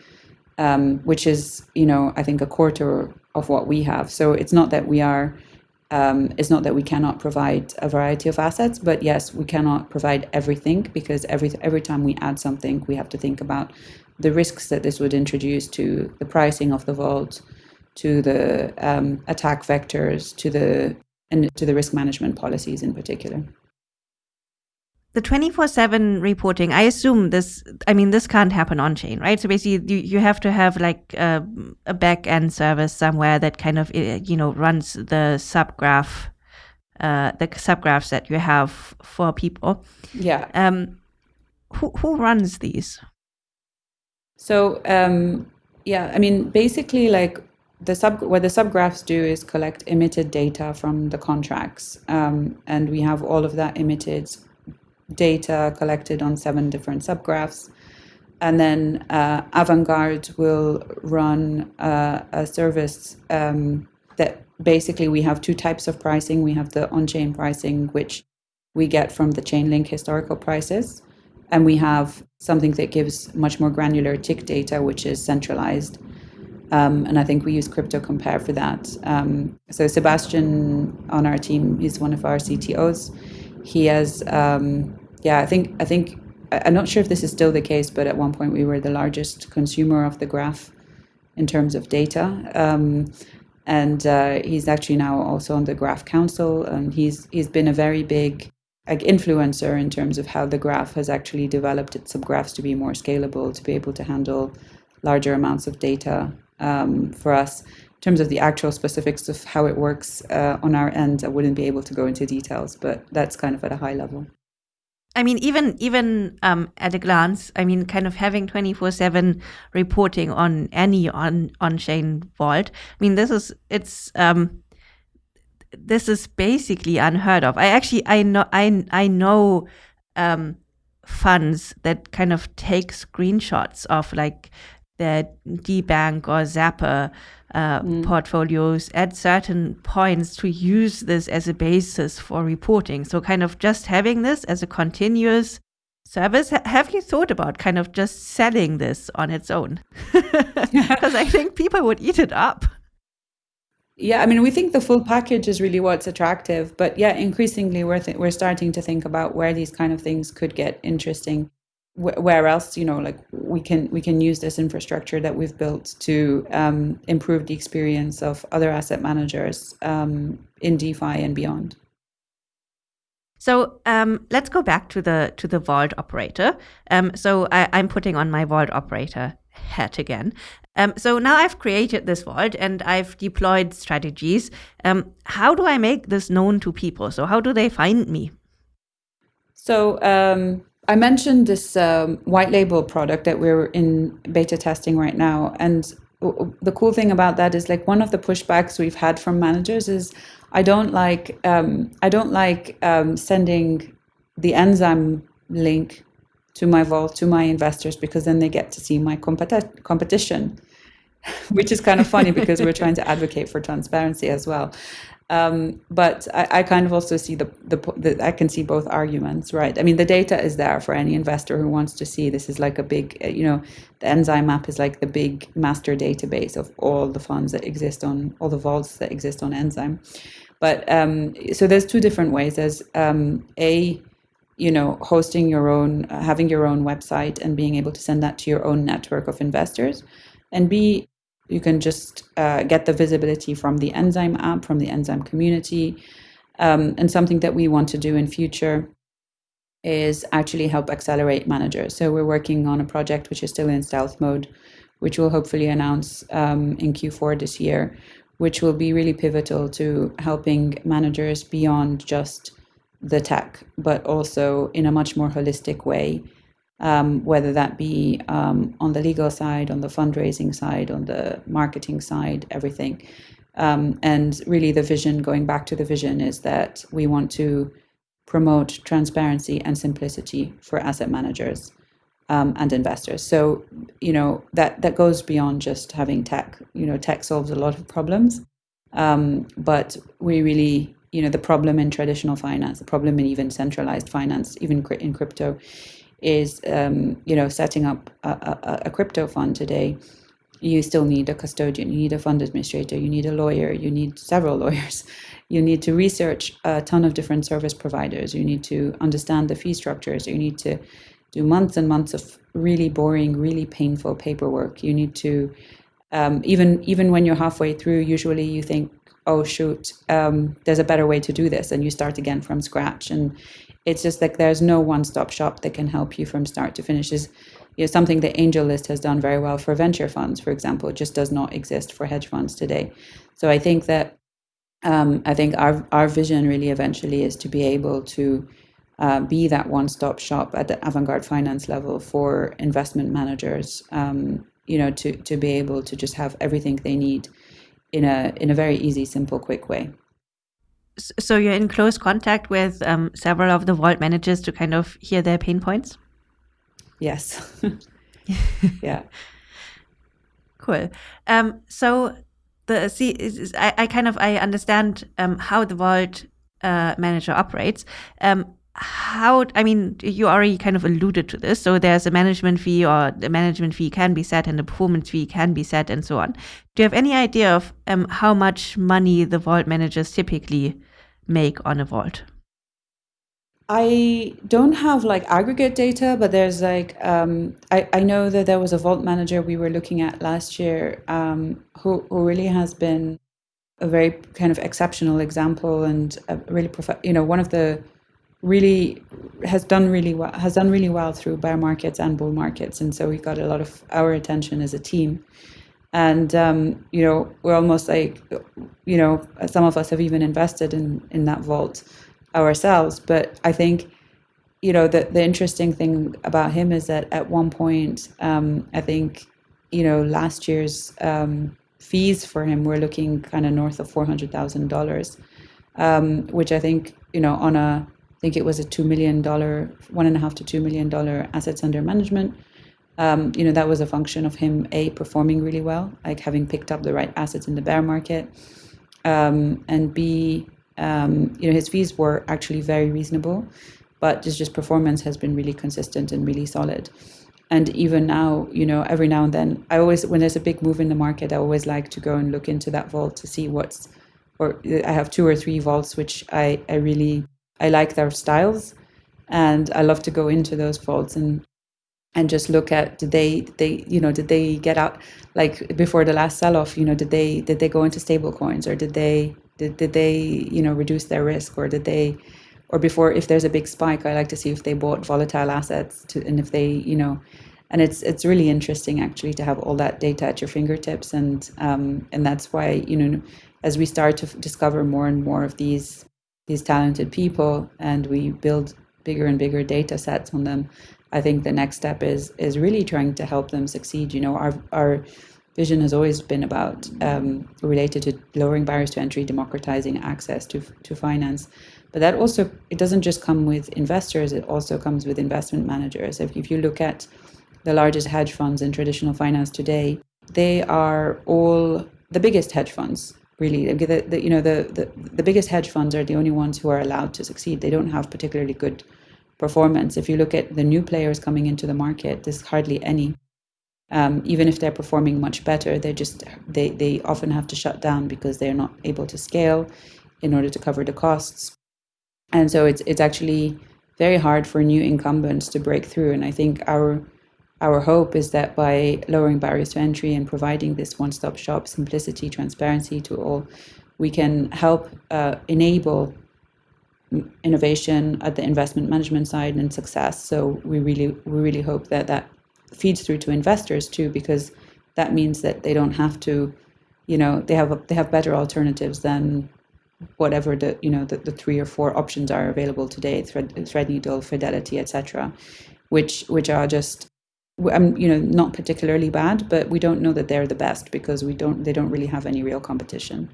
um, which is, you know, I think a quarter of what we have. So it's not that we are, um, it's not that we cannot provide a variety of assets, but yes, we cannot provide everything because every every time we add something, we have to think about the risks that this would introduce to the pricing of the vault, to the um, attack vectors, to the and to the risk management policies in particular. The 24/7 reporting i assume this i mean this can't happen on chain right? So basically you, you have to have like a, a back end service somewhere that kind of eh, you know runs the subgraph uh, the subgraphs that you have for people. Yeah. Um who, who runs these so um yeah i mean basically like the sub what the subgraphs do is collect emitted data from the contracts um, and we have all of that emitted data collected on seven different subgraphs. And then uh, Avantgarde will run uh, a service um, that basically we have two types of pricing. We have the on chain pricing, which we get from the Chainlink historical prices. And we have something that gives much more granular tick data, which is centralized. Um, and I think we use CryptoCompare for that. Um, so Sebastian on our team is one of our CTOs. He has um, yeah, I think I think I'm not sure if this is still the case, but at one point we were the largest consumer of the graph in terms of data. Um, and uh, he's actually now also on the Graph Council, and he's he's been a very big like influencer in terms of how the graph has actually developed its subgraphs to be more scalable, to be able to handle larger amounts of data um, for us. In terms of the actual specifics of how it works uh, on our end, I wouldn't be able to go into details, but that's kind of at a high level. I mean, even even um, at a glance, I mean, kind of having twenty four seven reporting on any on on chain vault. I mean, this is it's um, this is basically unheard of. I actually I know I I know um, funds that kind of take screenshots of like their DeBank or Zapper uh, mm. portfolios at certain points to use this as a basis for reporting. So, kind of just having this as a continuous service. have you thought about kind of just selling this on its own? [LAUGHS] [LAUGHS] Because I think people would eat it up. Yeah, I mean, we think the full package is really what's attractive, but yeah, increasingly we're th- we're starting to think about where these kind of things could get interesting. Where else you know like we can we can use this infrastructure that we've built to um, improve the experience of other asset managers um, in defi and beyond. So um, let's go back to the to the vault operator. Um, so I, i'm putting on my vault operator hat again um, so now I've created this vault and I've deployed strategies. Um, how do I make this known to people? So how do they find me? So um, I mentioned this um, white label product that we're in beta testing right now. And the cool thing about that is like one of the pushbacks we've had from managers is I don't like um, I don't like um, sending the enzyme link to my vault to my investors because then they get to see my competi- competition [LAUGHS] which is kind of funny because we're trying to advocate for transparency as well um, but I, I, kind of also see the, the, the, I can see both arguments, right? I mean, the data is there for any investor who wants to see. This is like a big, uh, you know, the enzyme map is like the big master database of all the funds that exist on all the vaults that exist on enzyme. But um, so there's two different ways. There's um, a you know hosting your own uh, having your own website and being able to send that to your own network of investors and b you can just uh, get the visibility from the Enzyme app, from the Enzyme community. Um, and something that we want to do in future is actually help accelerate managers. So we're working on a project which is still in stealth mode, which we'll hopefully announce um, in Q4 this year, which will be really pivotal to helping managers beyond just the tech, but also in a much more holistic way um, whether that be um, on the legal side, on the fundraising side, on the marketing side, everything. Um, and really, the vision, going back to the vision, is that we want to promote transparency and simplicity for asset managers um, and investors. So, you know, that, that goes beyond just having tech. You know, tech solves a lot of problems, um, but we really, you know, the problem in traditional finance, the problem in even centralized finance, even in crypto, is um, you know setting up a, a, a, crypto fund today. You still need a custodian you need a fund administrator you need a lawyer you need several [LAUGHS] lawyers. You need to research a ton of different service providers. You need to understand the fee structures. You need to do months and months of really boring really painful paperwork. You need to um, even even when you're halfway through usually you think oh shoot um, there's a better way to do this and you start again from scratch and it's just like there's no one-stop shop that can help you from start to finish is you know, something that AngelList has done very well for venture funds, for example. It just does not exist for hedge funds today. So I think that um, I think our our vision really eventually is to be able to uh, be that one-stop shop at the Avantgarde finance level for investment managers. Um, you know, to to be able to just have everything they need in a in a very easy, simple, quick way. So you're in close contact with um, several of the vault managers to kind of hear their pain points? Yes. [LAUGHS] Yeah. Cool. Um, so the see I, I, kind of i understand um, how the vault uh, manager operates. Um, how i mean you already kind of alluded to this. So there's a management fee or the management fee can be set and the performance fee can be set and so on. Do you have any idea of um, how much money the vault managers typically make on a vault? I don't have like aggregate data, but there's like um, I, I know that there was a vault manager we were looking at last year um, who, who really has been a very kind of exceptional example and really prof- you know one of the really has done really well has done really well through bear markets and bull markets. And so we got a lot of our attention as a team. And um, you know we're almost like you know some of us have even invested in in that vault ourselves. But i think you know the, the interesting thing about him is that at one point um, i think you know last year's um, fees for him were looking kind of north of $400000 um, which i think you know on a think it was a $2 million, $1.5 to $2 million assets under management. Um, you know, that was a function of him, A, performing really well, like having picked up the right assets in the bear market. Um, and B, um, you know, his fees were actually very reasonable, but his just performance has been really consistent and really solid. And even now, you know, every now and then, I always, when there's a big move in the market, I always like to go and look into that vault to see what's, or I have two or three vaults which I, I really I like their styles, and I love to go into those vaults and and just look at did they they you know did they get out like before the last sell off you know did they did they go into stable coins or did they did, did they you know reduce their risk or did they or before if there's a big spike i like to see if they bought volatile assets to and if they you know and it's it's really interesting actually to have all that data at your fingertips and um, and that's why you know as we start to discover more and more of these these talented people and we build bigger and bigger data sets on them i think the next step is is really trying to help them succeed. You know our our vision has always been about um, related to lowering barriers to entry democratizing access to to finance. But that also it doesn't just come with investors it also comes with investment managers. If, if you look at the largest hedge funds in traditional finance today they are all the biggest hedge funds really the, the, you know the, the the biggest hedge funds are the only ones who are allowed to succeed. They don't have particularly good performance. If you look at the new players coming into the market there's hardly any. Um, even if they're performing much better they just they they often have to shut down because they're not able to scale in order to cover the costs. And so it's it's actually very hard for new incumbents to break through. And i think our our hope is that by lowering barriers to entry and providing this one stop shop simplicity, transparency to all, we can help uh, enable innovation at the investment management side and success. So we really we really hope that that feeds through to investors too, because that means that they don't have to, you know, they have they have better alternatives than whatever the you know the, the three or four options are available today, Thread, Threadneedle, Fidelity, etc which which are just um, you know not particularly bad, but we don't know that they're the best because we don't they don't really have any real competition.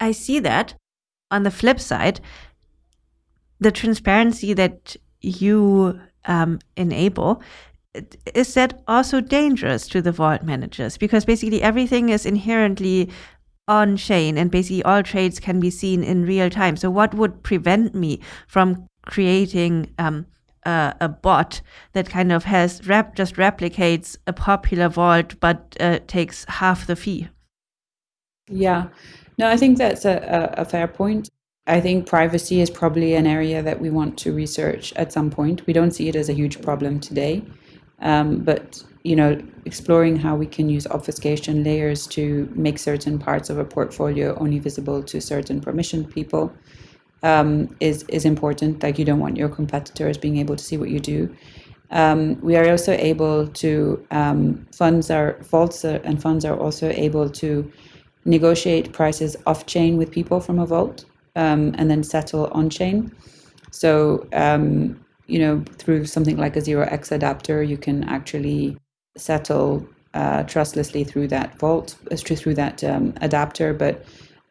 I see that. On the flip side, the transparency that you um, enable is that also dangerous to the vault managers because basically everything is inherently on chain and basically all trades can be seen in real time so what would prevent me from creating um, a, a, bot that kind of has rep just replicates a popular vault but uh, takes half the fee. Yeah. No i think that's a, a, a fair point. I think privacy is probably an area that we want to research at some point. We don't see it as a huge problem today, um, but you know, exploring how we can use obfuscation layers to make certain parts of a portfolio only visible to certain permissioned people um, is is important. Like you don't want your competitors being able to see what you do. Um, we are also able to um, funds are vaults and funds are also able to negotiate prices off chain with people from a vault um, and then settle on chain. So, um, you know, through something like a 0x adapter, you can actually settle uh, trustlessly through that vault, uh, through that um, adapter, but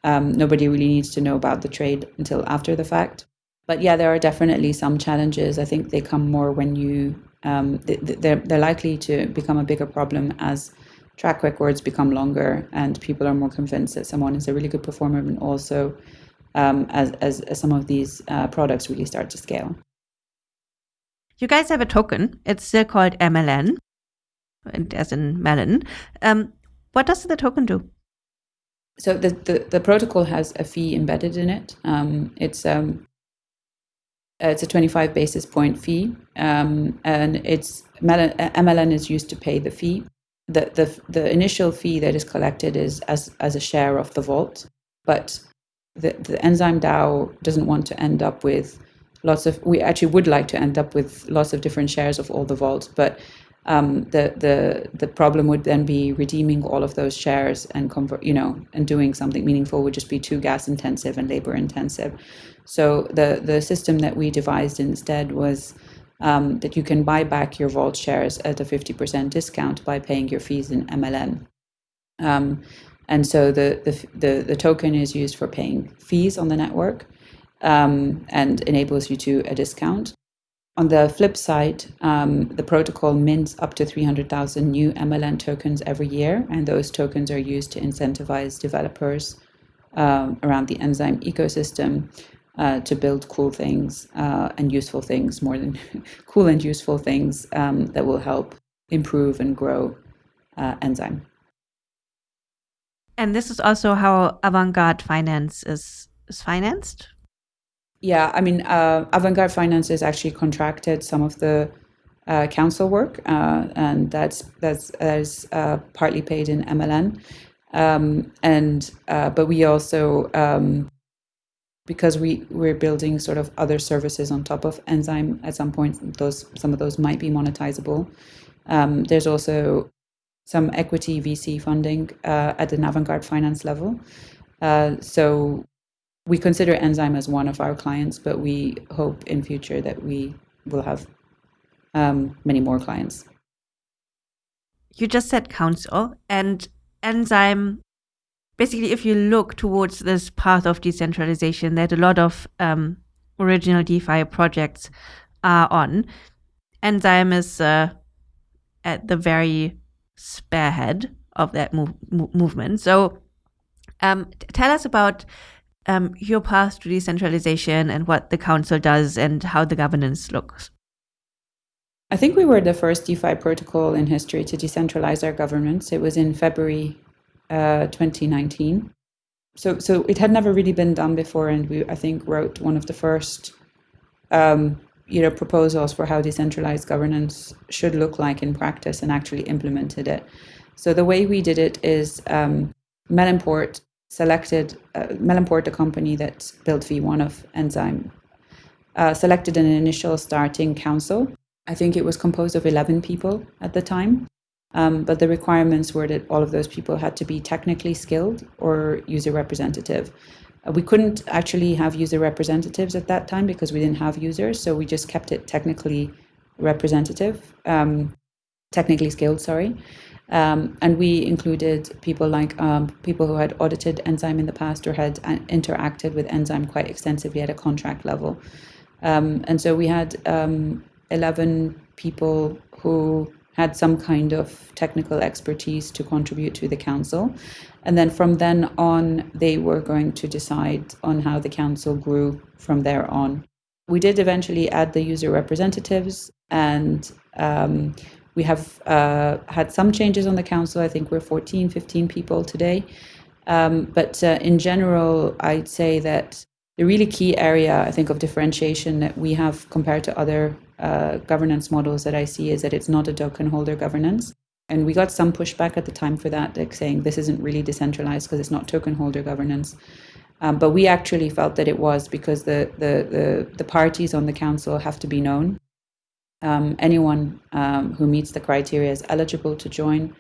um, nobody really needs to know about the trade until after the fact. But yeah, there are definitely some challenges. I think they come more when you, um, they're, they're likely to become a bigger problem as track records become longer and people are more convinced that someone is a really good performer and also um, as, as, as, some of these uh, products really start to scale. You guys have a token. It's still called MLN, as in melon. Um, what does the token do? So the, the, the, protocol has a fee embedded in it. Um, it's um, it's a 25 basis point fee, um, and it's MLN is used to pay the fee. The, the the initial fee that is collected is as as a share of the vault, but the, the enzyme DAO doesn't want to end up with lots of. We actually would like to end up with lots of different shares of all the vaults, but um, the the the problem would then be redeeming all of those shares and convert, you know, and doing something meaningful would just be too gas intensive and labor intensive. So the the system that we devised instead was. Um, that you can buy back your vault shares at a 50% discount by paying your fees in MLN. Um, and so the, the, the, the, token is used for paying fees on the network um, and enables you to a discount. On the flip side, um, the protocol mints up to 300,000 new MLN tokens every year, and those tokens are used to incentivize developers um, around the enzyme ecosystem uh, to build cool things uh, and useful things, more than [LAUGHS] cool and useful things um, that will help improve and grow uh, enzyme. And this is also how Avantgarde finance is is financed. Yeah, I mean, uh, Avantgarde finance is actually contracted some of the uh, council work, uh, and that's that's uh, partly paid in MLN. Um, and uh, but we also um, because we we're building sort of other services on top of enzyme at some point those some of those might be monetizable um, there's also some equity VC funding uh, at an Avantgarde finance level. Uh, so we consider Enzyme as one of our clients, but we hope in future that we will have um, many more clients. You just said council and Enzyme. Basically, if you look towards this path of decentralization that a lot of um, original DeFi projects are on, Enzyme is uh, at the very spearhead of that move, movement. So, um, tell us about um, your path to decentralization and what the council does and how the governance looks. I think we were the first DeFi protocol in history to decentralize our governance. It was in February uh, 2019. So, so it had never really been done before, and we, I think, wrote one of the first um, you know proposals for how decentralized governance should look like in practice and actually implemented it. So the way we did it is um, Melonport selected uh, Melonport, the company that built V1 of Enzyme, uh, selected an initial starting council. I think it was composed of 11 people at the time. Um, but the requirements were that all of those people had to be technically skilled or user representative. Uh, we couldn't actually have user representatives at that time because we didn't have users, so we just kept it technically representative, um, technically skilled, sorry. Um, and we included people like um, people who had audited Enzyme in the past or had uh, interacted with Enzyme quite extensively at a contract level. Um, and so we had um, 11 people who had some kind of technical expertise to contribute to the council. And then from then on, they were going to decide on how the council grew from there on. We did eventually add the user representatives, and um, we have uh, had some changes on the council. I think we're 14, 15 people today. Um, but uh, in general, I'd say that the really key area, I think, of differentiation that we have compared to other uh, governance models that I see is that it's not a token holder governance. And we got some pushback at the time for that, like saying this isn't really decentralized because it's not token holder governance. Um, but we actually felt that it was because the, the, the, the parties on the council have to be known. Um, anyone um, who meets the criteria is eligible to join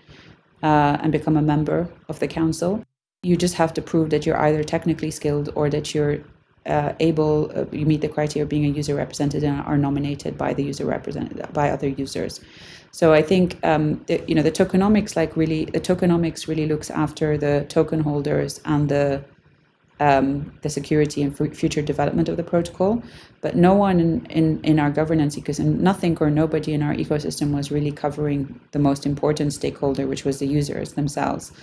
uh, and become a member of the council. You just have to prove that you're either technically skilled or that you're uh, able, uh, you meet the criteria of being a user representative and are nominated by the user represented by other users. So I think um, the, you know the tokenomics like really the tokenomics really looks after the token holders and the um, the security and future development of the protocol. But no one in, in, in our governance ecosystem, nothing or nobody in our ecosystem was really covering the most important stakeholder, which was the users themselves.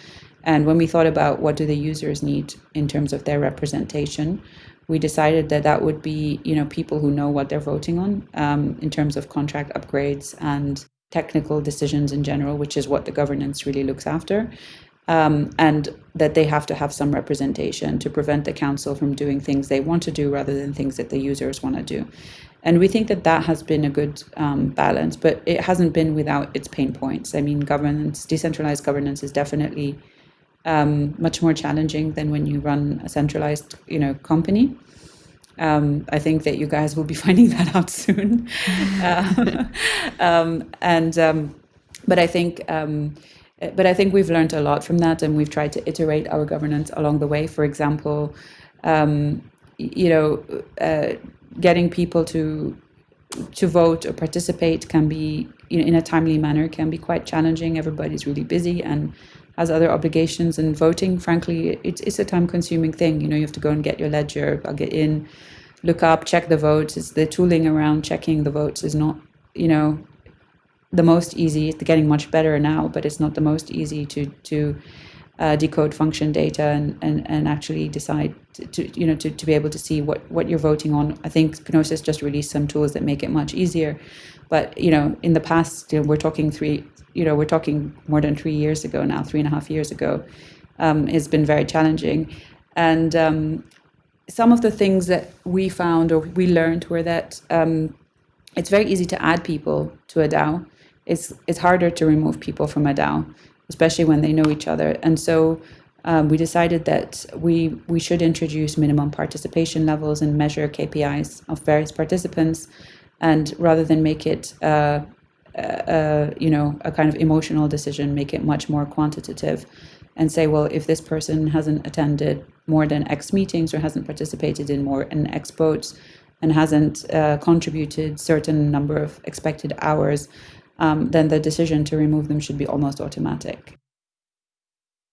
And when we thought about what do the users need in terms of their representation, we decided that that would be you know people who know what they're voting on um, in terms of contract upgrades and technical decisions in general, which is what the governance really looks after. Um, and that they have to have some representation to prevent the council from doing things they want to do rather than things that the users want to do. And we think that that has been a good um, balance, but it hasn't been without its pain points. I mean, governance, decentralized governance is definitely um, much more challenging than when you run a centralized, you know, company. Um, I think that you guys will be [LAUGHS] finding that out soon. uh, [LAUGHS] [LAUGHS] um, and um, but I think um, but I think we've learned a lot from that, and we've tried to iterate our governance along the way. For example, um, you know, uh, getting people to to vote or participate can be you know, in a timely manner can be quite challenging. Everybody's really busy and has other obligations and voting frankly it's, it's a time consuming thing you know you have to go and get your ledger I'll get in look up check the votes it's the tooling around checking the votes is not you know the most easy it's getting much better now but it's not the most easy to to uh, decode function data and, and, and actually decide to, to, you know to, to be able to see what, what you're voting on. I think Gnosis just released some tools that make it much easier. But you know, in the past, you know, we're talking three you know, we're talking more than three years ago now, three and a half years ago, um, has been very challenging. And um, some of the things that we found or we learned were that um, it's very easy to add people to a DAO. It's it's harder to remove people from a DAO, especially when they know each other. And so um, we decided that we we should introduce minimum participation levels and measure KPIs of various participants, and rather than make it uh, uh, you know, a kind of emotional decision, make it much more quantitative, and say, well, if this person hasn't attended more than X meetings or hasn't participated in more than X votes and hasn't uh, contributed certain number of expected hours, um, then the decision to remove them should be almost automatic.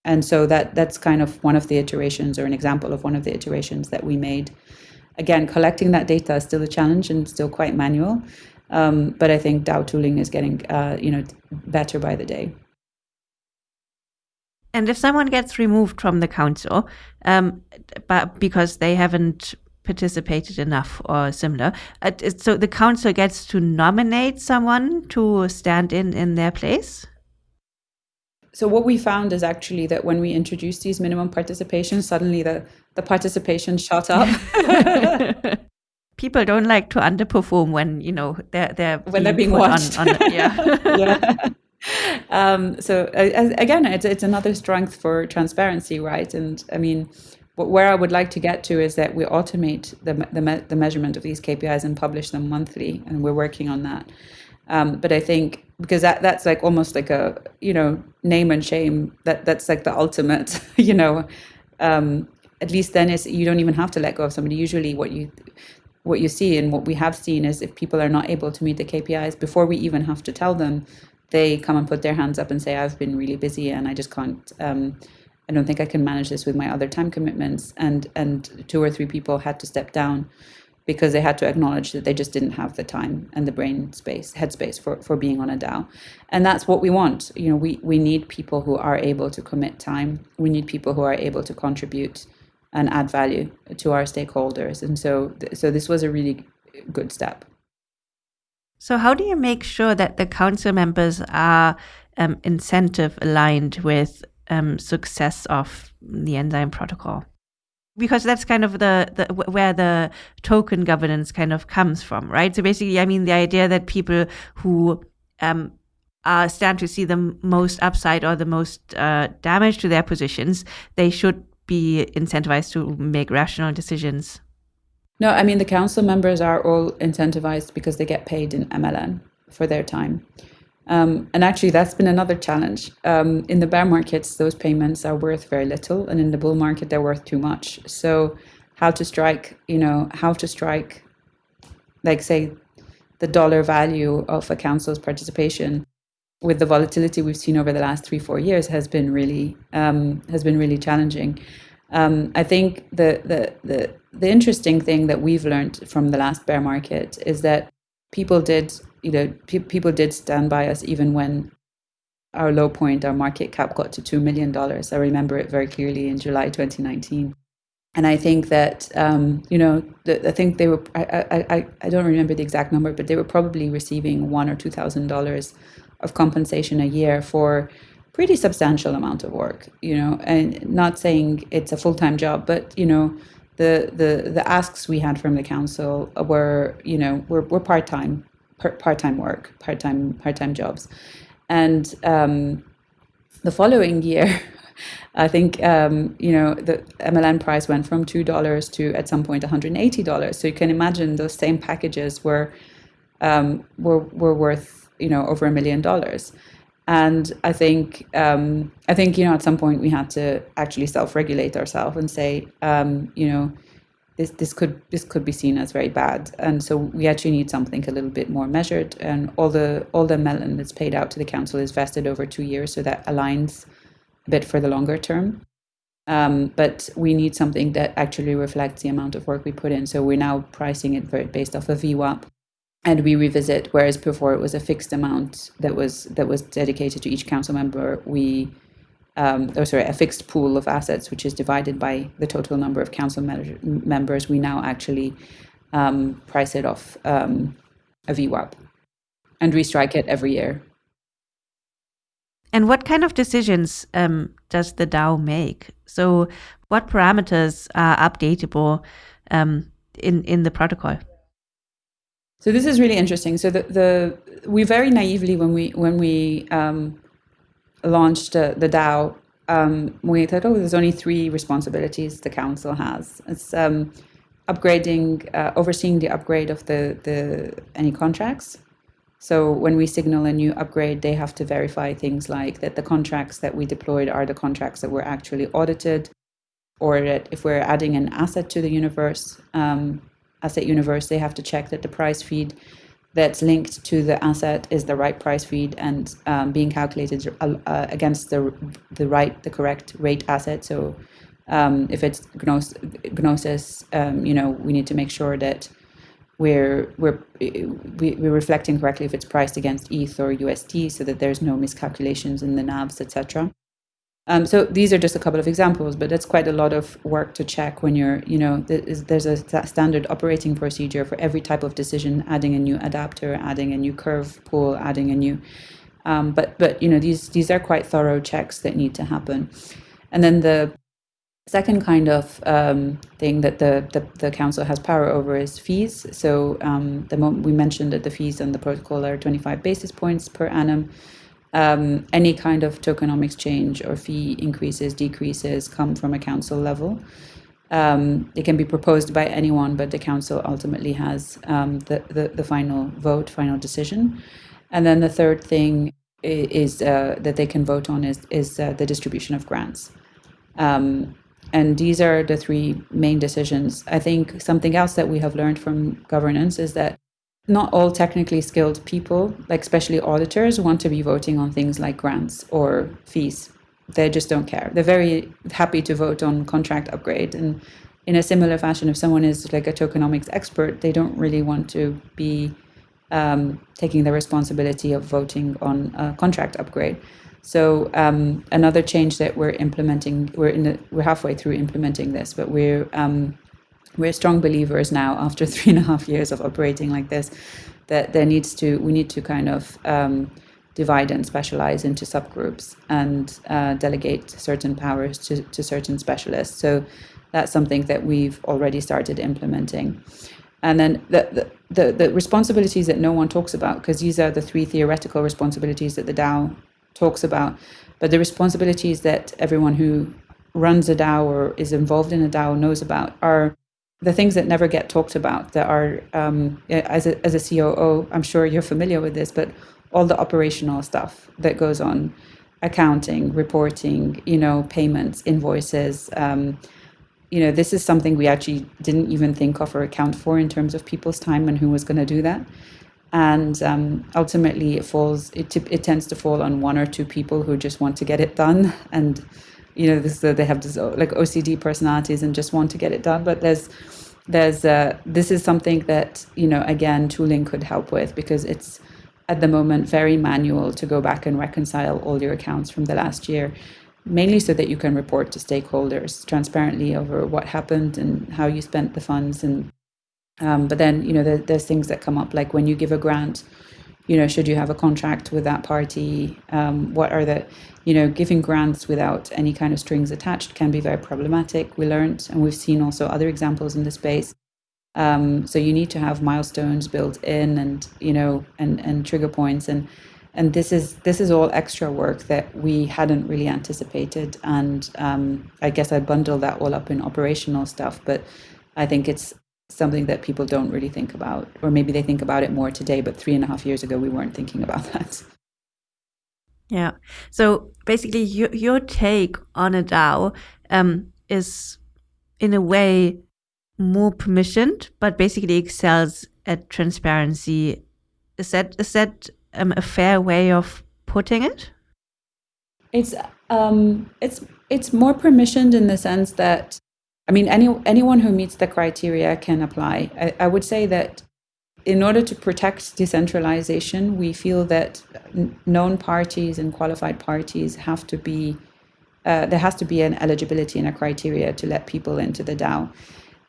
And so that that's kind of one of the iterations or an example of one of the iterations that we made. Again, collecting that data is still a challenge and still quite manual. Um, but I think DAO tooling is getting uh, you know better by the day. And if someone gets removed from the council, um, but because they haven't participated enough or similar, uh, so the council gets to nominate someone to stand in in their place. So what we found is actually that when we introduced these minimum participation, suddenly the the participation shot up. [LAUGHS] [LAUGHS] people don't like to underperform when you know they're they're when they're being watched. On, on, yeah. [LAUGHS] yeah. Um, so uh, again, it's it's another strength for transparency, right? And I mean, where I would like to get to is that we automate the the, me- the measurement of these KPIs and publish them monthly, and we're working on that. Um, but I think because that that's like almost like a you know name and shame that that's like the ultimate [LAUGHS] you know um, at least then is you don't even have to let go of somebody. Usually, what you what you see and what we have seen is if people are not able to meet the KPIs before we even have to tell them, they come and put their hands up and say, "I've been really busy and I just can't." Um, I don't think I can manage this with my other time commitments. And and two or three people had to step down because they had to acknowledge that they just didn't have the time and the brain space, headspace for, for being on a DAO. And that's what we want. You know, we, we need people who are able to commit time. We need people who are able to contribute and add value to our stakeholders. And so, so this was a really good step. So, how do you make sure that the council members are um, incentive aligned with um, success of the enzyme protocol? because that's kind of the, the where the token governance kind of comes from, right? So basically, I mean, the idea that people who um, uh, stand to see the most upside or the most uh, damage to their positions, they should be incentivized to make rational decisions. No, I mean the council members are all incentivized because they get paid in MLN for their time. Um, and actually, that's been another challenge. Um, in the bear markets, those payments are worth very little, and in the bull market, they're worth too much. So, how to strike, you know, how to strike, like say, the dollar value of a council's participation with the volatility we've seen over the last three, four years has been really um, has been really challenging. Um, I think the, the the the interesting thing that we've learned from the last bear market is that people did you know, pe- people did stand by us even when our low point, our market cap got to $2 million. I remember it very clearly in July 2019. And I think that, um, you know, the, I think they were, I, I, I, don't remember the exact number, but they were probably receiving one or $2,000 of compensation a year for pretty substantial amount of work, you know, and not saying it's a full-time job, but, you know, the, the, the asks we had from the council were, you know, were, were part-time part-time work, part-time part-time jobs, and um, the following year, [LAUGHS] I think um, you know the MLN price went from two dollars to at some point one hundred and eighty dollars. So you can imagine those same packages were um, were were worth you know over a million dollars. And I think um, I think you know at some point we had to actually self-regulate ourselves and say um, you know this this could this could be seen as very bad. And so we actually need something a little bit more measured. And all the all the melon that's paid out to the council is vested over two years so that aligns a bit for the longer term. Um, but we need something that actually reflects the amount of work we put in. So we're now pricing it based off of VWAP and we revisit whereas before it was a fixed amount that was that was dedicated to each council member we um, or sorry, a fixed pool of assets, which is divided by the total number of council members, we now actually um, price it off um, a VWAP and restrike it every year. And what kind of decisions um, does the DAO make? So, what parameters are updatable um, in in the protocol? So this is really interesting. So the, the we very naively when we when we um, launched uh, the DAO, um, we thought, oh, there's only three responsibilities the council has. It's um, upgrading, uh, overseeing the upgrade of the, the any contracts. So when we signal a new upgrade, they have to verify things like that the contracts that we deployed are the contracts that were actually audited, or that if we're adding an asset to the universe, um, asset universe, they have to check that the price feed that's linked to the asset is the right price feed and um, being calculated uh, uh, against the the right the correct rate asset. So um, if it's gnos- gnosis, um, you know, we need to make sure that we're we're we're reflecting correctly if it's priced against ETH or USD, so that there's no miscalculations in the NAVs, etc. Um, so these are just a couple of examples, but that's quite a lot of work to check when you're, you know, there's a standard operating procedure for every type of decision, adding a new adapter, adding a new curve pool, adding a new, um, but but you know these these are quite thorough checks that need to happen, and then the second kind of um, thing that the, the, the council has power over is fees. So um, the moment we mentioned that the fees on the protocol are 25 basis points per annum um, any kind of tokenomics change or fee increases, decreases come from a council level. Um, it can be proposed by anyone, but the council ultimately has um, the, the, the, final vote, final decision. And then the third thing is uh, that they can vote on is, is uh, the distribution of grants. Um, and these are the three main decisions. I think something else that we have learned from governance is that not all technically skilled people, like especially auditors, want to be voting on things like grants or fees. They just don't care. They're very happy to vote on contract upgrade. And in a similar fashion, if someone is like a tokenomics expert, they don't really want to be um, taking the responsibility of voting on a contract upgrade. So um, another change that we're implementing, we're in the, we're halfway through implementing this, but we're um, we're strong believers now after [LAUGHS] three and a half years of operating like this that there needs to we need to kind of um, divide and specialize into subgroups and uh, delegate certain powers to, to certain specialists so that's something that we've already started implementing and then the, the, the, the responsibilities that no one talks about because these are the three theoretical responsibilities that the dao talks about. But the responsibilities that everyone who runs a DAO or is involved in a DAO knows about are the things that never get talked about. That are, um, as a as a COO, I'm sure you're familiar with this, but all the operational stuff that goes on, accounting, reporting, you know, payments, invoices. Um, you know, this is something we actually didn't even think of or account for in terms of people's time and who was going to do that and um, ultimately it falls it, it tends to fall on one or two people who just want to get it done and you know this uh, they have this like ocd personalities and just want to get it done but there's there's uh, this is something that you know again tooling could help with because it's at the moment very manual to go back and reconcile all your accounts from the last year mainly so that you can report to stakeholders transparently over what happened and how you spent the funds and um, but then, you know, there, there's things that come up like when you give a grant, you know, should you have a contract with that party? Um, what are the, you know, giving grants without any kind of strings attached can be very problematic. We learned, and we've seen also other examples in the space. Um, so you need to have milestones built in, and you know, and and trigger points, and and this is this is all extra work that we hadn't really anticipated. And um, I guess I bundle that all up in operational stuff, but I think it's something that people don't really think about, or maybe they think about it more today, but three and a half years ago, we weren't thinking about [LAUGHS] that. Yeah. So basically, your, your take on a DAO um, is, in a way, more permissioned, but basically excels at transparency. Is that is that um, a fair way of putting it? It's um, it's it's more permissioned in the sense that I mean, any, anyone who meets the criteria can apply. I, I would say that in order to protect decentralization, we feel that known parties and qualified parties have to be, uh, there has to be an eligibility and a criteria to let people into the DAO.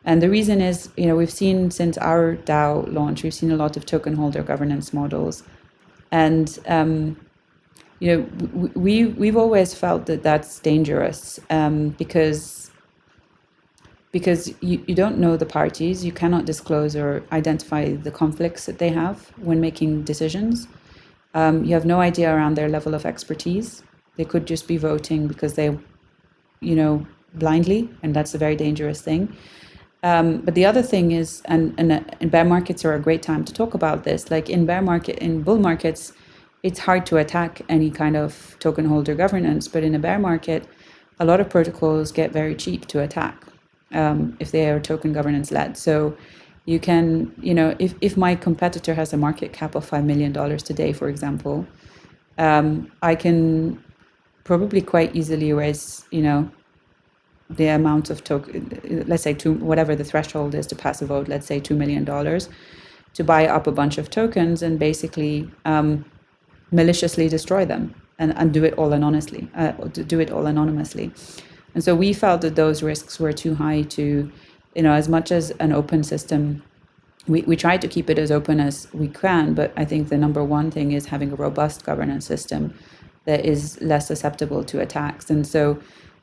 And the reason is, you know, we've seen since our DAO launch, we've seen a lot of token holder governance models. And, um, you know, we, we've always felt that that's dangerous um, because because you, you don't know the parties, you cannot disclose or identify the conflicts that they have when making decisions. Um, you have no idea around their level of expertise. They could just be voting because they, you know, blindly, and that's a very dangerous thing. Um, but the other thing is, and, and, uh, and bear markets are a great time to talk about this. Like in bear market, in bull markets, it's hard to attack any kind of token holder governance. But in a bear market, a lot of protocols get very cheap to attack um, if they are token governance led. So you can, you know, if, if my competitor has a market cap of $5 million today, for example, um, I can probably quite easily raise, you know, the amount of token, let's say two, whatever the threshold is to pass a vote, let's say $2 million, to buy up a bunch of tokens and basically um, maliciously destroy them and, and do it all anonymously, uh, do it all anonymously. And so we felt that those risks were too high to, you know, as much as an open system, we, we try to keep it as open as we can. But I think the number one thing is having a robust governance system that is less susceptible to attacks. And so,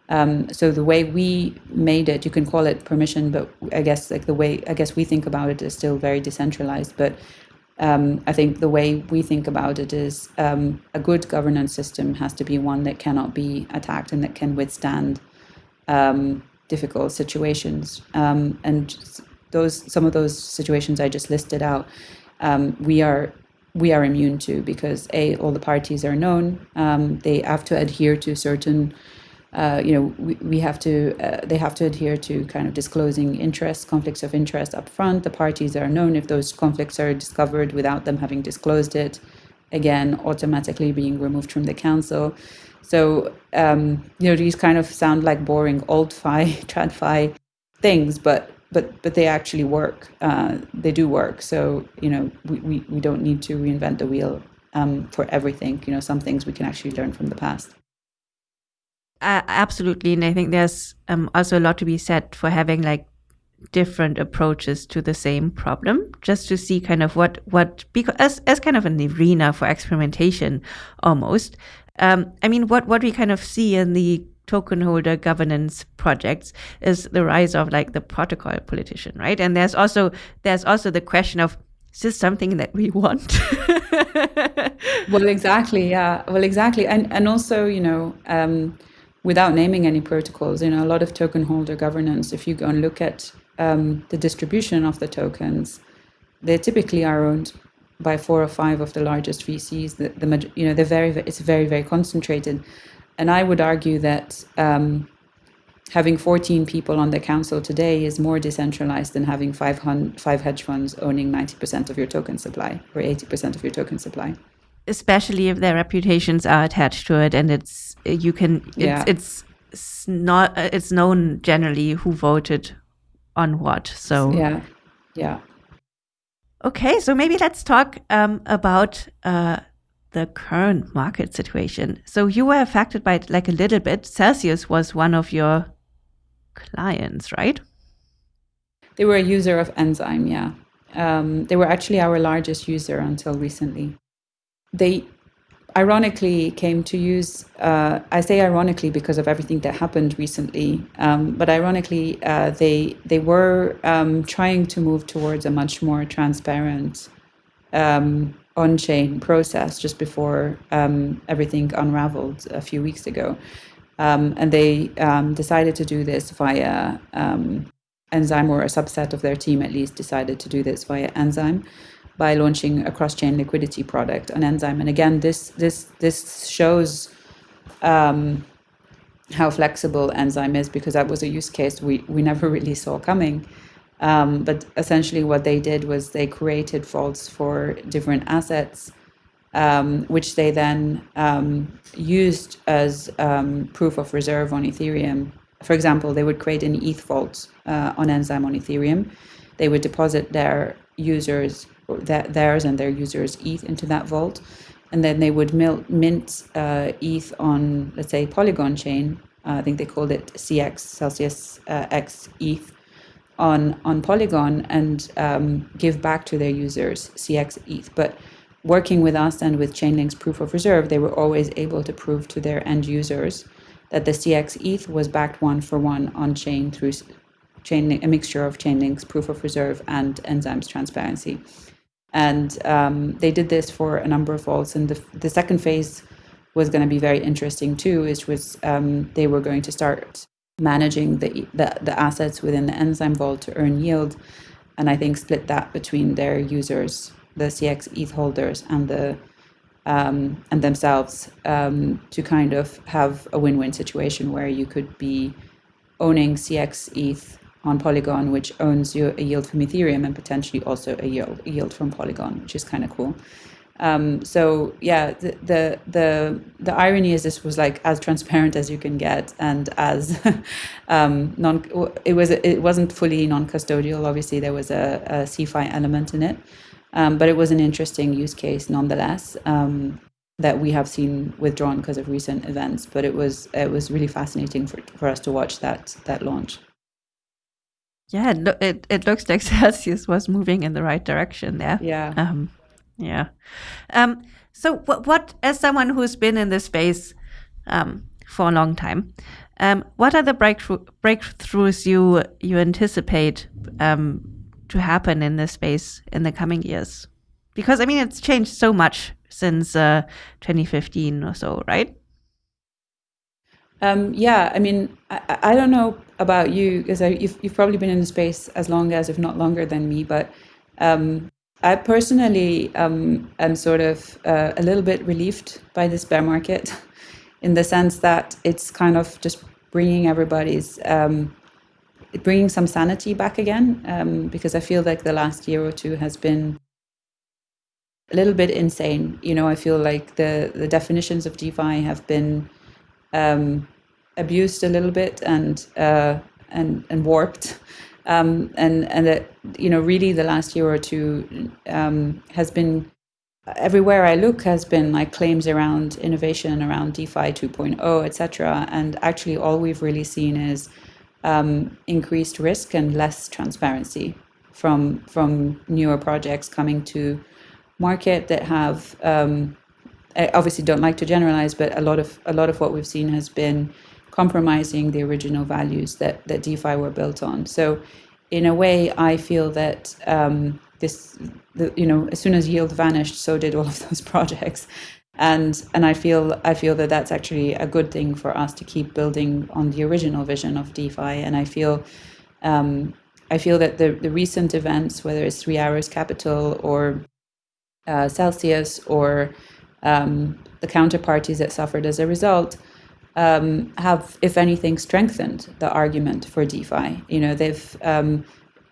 um, so the way we made it, you can call it permission, but I guess like the way I guess we think about it is still very decentralized. But um, I think the way we think about it is um, a good governance system has to be one that cannot be attacked and that can withstand um, difficult situations. Um, and those some of those situations I just listed out, um, we are we are immune to because a all the parties are known. Um, they have to adhere to certain uh, you know, we, we have to, uh, they have to adhere to kind of disclosing interests, conflicts of interest up front. The parties are known if those conflicts are discovered without them having disclosed it, again, automatically being removed from the council. So, um, you know, these kind of sound like boring old [LAUGHS] fi, tradfi things, but but but they actually work. Uh, they do work. So, you know, we, we, we don't need to reinvent the wheel um, for everything. You know, some things we can actually learn from the past. Uh, absolutely, and I think there's um, also a lot to be said for having like different approaches to the same problem, just to see kind of what what because as as kind of an arena for experimentation, almost. Um, I mean, what what we kind of see in the token holder governance projects is the rise of like the protocol politician, right? And there's also there's also the question of is this something that we want? [LAUGHS] well, exactly, yeah. Well, exactly, and and also you know. Um, without naming any protocols, you know, a lot of token holder governance, if you go and look at um, the distribution of the tokens, they typically are owned by four or five of the largest VCs. The, the you know, they're very, it's very, very concentrated. And I would argue that um, having 14 people on the council today is more decentralized than having five, five hedge funds owning 90% of your token supply or 80% of your token supply especially if their reputations are attached to it and it's you can it's, yeah. it's, it's not it's known generally who voted on what so yeah yeah okay so maybe let's talk um, about uh, the current market situation. So you were affected by it like a little bit. Celsius was one of your clients right? They were a user of enzyme yeah. Um, they were actually our largest user until recently. They ironically came to use uh, i say ironically because of everything that happened recently um, but ironically uh, they they were um, trying to move towards a much more transparent um, on-chain process just before um, everything unraveled a few weeks ago. Um, and they um, decided to do this via enzyme or a subset of their team at least decided to do this via enzyme by launching a cross-chain liquidity product on Enzyme. And again, this this this shows um, how flexible Enzyme is because that was a use case we we never really saw coming. Um, but essentially, what they did was they created vaults for different assets, um, which they then um, used as um, proof of reserve on Ethereum. For example, they would create an ETH vault uh, on Enzyme on Ethereum. They would deposit their users theirs and their users ETH into that vault, and then they would mint uh, ETH on, let's say, Polygon chain. Uh, I think they called it CX Celsius uh, X ETH on on Polygon and um, give back to their users CX ETH. But working with us and with Chainlink's proof of reserve, they were always able to prove to their end users that the CX ETH was backed one for one on chain through chain a mixture of Chainlink's proof of reserve and Enzyme's transparency. And um, they did this for a number of vaults. And the, the second phase was going to be very interesting too, which was um, they were going to start managing the, the, the assets within the enzyme vault to earn yield. And I think split that between their users, the CX ETH holders, and the um, and themselves um, to kind of have a win-win situation where you could be owning CX ETH on Polygon, which owns you a yield from Ethereum and potentially also a yield, yield from Polygon, which is kind of cool. Um, so yeah, the, the, the the irony is this was like as transparent as you can get, and as [LAUGHS] um, non. It was it wasn't fully non-custodial. Obviously, there was a, a CeFi element in it, um, but it was an interesting use case nonetheless um, that we have seen withdrawn because of recent events. But it was it was really fascinating for for us to watch that that launch. Yeah, it, it, it looks like [LAUGHS] Celsius was moving in the right direction there. Yeah. Um, yeah. Um, so, what, what, as someone who's been in this space um, for a long time, um, what are the breakthrough, breakthroughs you you anticipate um, to happen in this space in the coming years? Because I mean, it's changed so much since uh, 2015 or so, right? Um, yeah, I mean, I, I don't know about you because you've, you've probably been in the space as long as, if not longer than me, but um, I personally um, am sort of uh, a little bit relieved by this bear market [LAUGHS] in the sense that it's kind of just bringing everybody's um, bringing some sanity back again um, because I feel like the last year or two has been a little bit insane. You know, I feel like the the definitions of DeFi have been um, abused a little bit and uh, and and warped. Um, and and that you know really the last year or two um, has been everywhere I look has been like claims around innovation around DeFi 2.0 etc. And actually all we've really seen is um, increased risk and less transparency from from newer projects coming to market that have um, I obviously don't like to generalize, but a lot of a lot of what we've seen has been compromising the original values that that DeFi were built on. So, in a way, I feel that um, this, the, you know, as soon as yield vanished, so did all of [LAUGHS] those projects, and and I feel I feel that that's actually a good thing for us to keep building on the original vision of DeFi, and I feel. Um, I feel that the, the recent events, whether it's Three Arrows Capital or uh, Celsius or um, the counterparties that suffered as a result, um, have, if anything, strengthened the argument for DeFi. You know, they've um,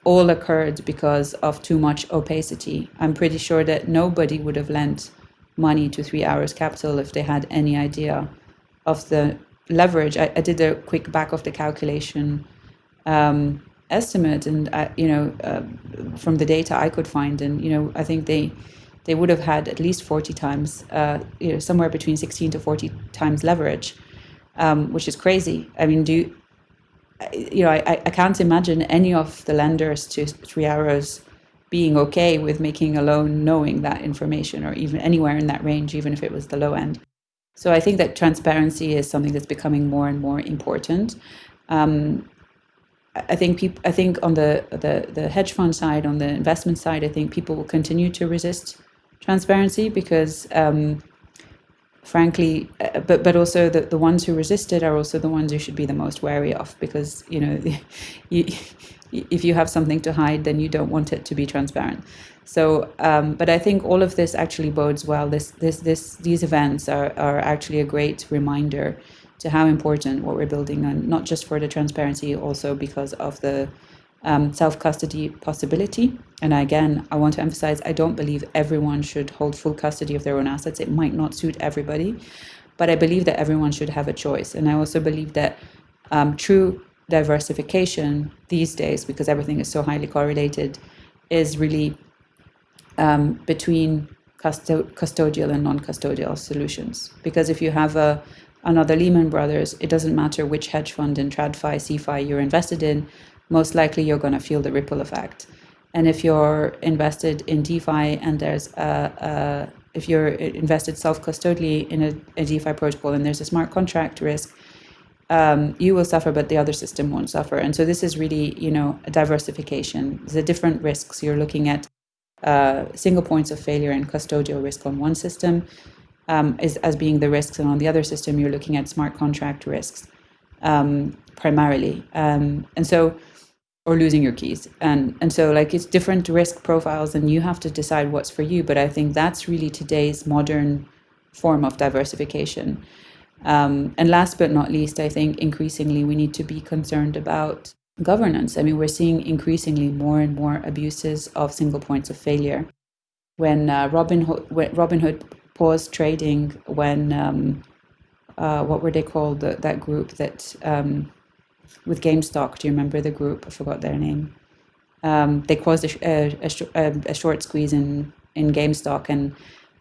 all occurred because of too much opacity. I'm pretty sure that nobody would have lent money to Three Arrows Capital if they had any idea of the leverage. I, I did a quick back of the calculation um, estimate, and I, you know, uh, from the data I could find, and you know, I think they they would have had at least 40 times, uh, you know, somewhere between 16 to 40 times leverage, um, which is crazy. I mean, do you, know, I, I can't imagine any of the lenders to Three Arrows being okay with making a loan knowing that information or even anywhere in that range, even if it was the low end. So I think that transparency is something that's becoming more and more important. Um, I think people. I think on the, the the hedge fund side, on the investment side, I think people will continue to resist transparency because um, frankly uh, but but also the, the ones who resisted are also the ones you should be the most wary of because you know [LAUGHS] you, if you have something to hide then you don't want it to be transparent. So um, but i think all of this actually bodes well. This this this these events are, are actually a great reminder to how important what we're building and not just for the transparency also because of the um, self custody possibility. And again, I want to emphasize I don't believe everyone should hold full custody of their own assets. It might not suit everybody, but I believe that everyone should have a choice. And I also believe that um, true diversification these days, because everything is so highly correlated, is really um, between custo- custodial and non custodial solutions. Because if you have a another Lehman Brothers, it doesn't matter which hedge fund in TradFi, CeFi you're invested in, most likely you're going to feel the ripple effect. And if you're invested in DeFi and there's a, a if you're invested self-custodially in a, a, DeFi protocol and there's a smart contract risk, um, you will suffer, but the other system won't suffer. And so this is really, you know, a diversification. The different risks you're looking at uh, single points of failure and custodial risk on one system um, is as being the risks, and on the other system you're looking at smart contract risks um, primarily. Um, and so or losing your keys. And and so like it's different risk profiles and you have to decide what's for you but i think that's really today's modern form of diversification. Um, and last but not least i think increasingly we need to be concerned about governance. I mean we're seeing increasingly more and more abuses of single points of failure. When uh, robinhood when robinhood paused trading when um, uh, what were they called? The, that group that um, with GameStop. Do you remember the group? I forgot their name. Um, they caused a, a, a, a, short squeeze in in GameStop and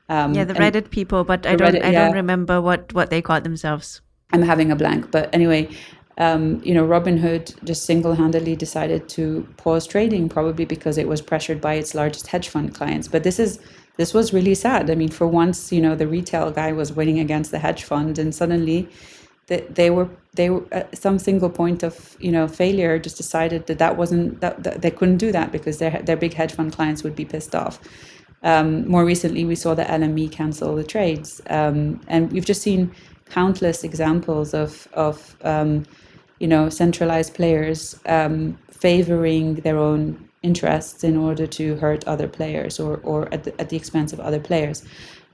um, yeah, the Reddit people, but I don't Reddit, I yeah. don't remember what what they called themselves. I'm having a blank, but anyway, um, you know, Robinhood just single-handedly decided to pause trading, probably because it was pressured by its largest hedge fund clients. But this is this was really sad. I mean, for once, you know, the retail guy was winning against the hedge fund, and suddenly that they were they were at uh, some single point of you know failure just decided that that wasn't that, that they couldn't do that because their their big hedge fund clients would be pissed off. Um, more recently, we saw the LME cancel the trades, um, and we've just seen countless examples of of um, you know centralized players um, favoring their own interests in order to hurt other players or or at the, at the expense of other players.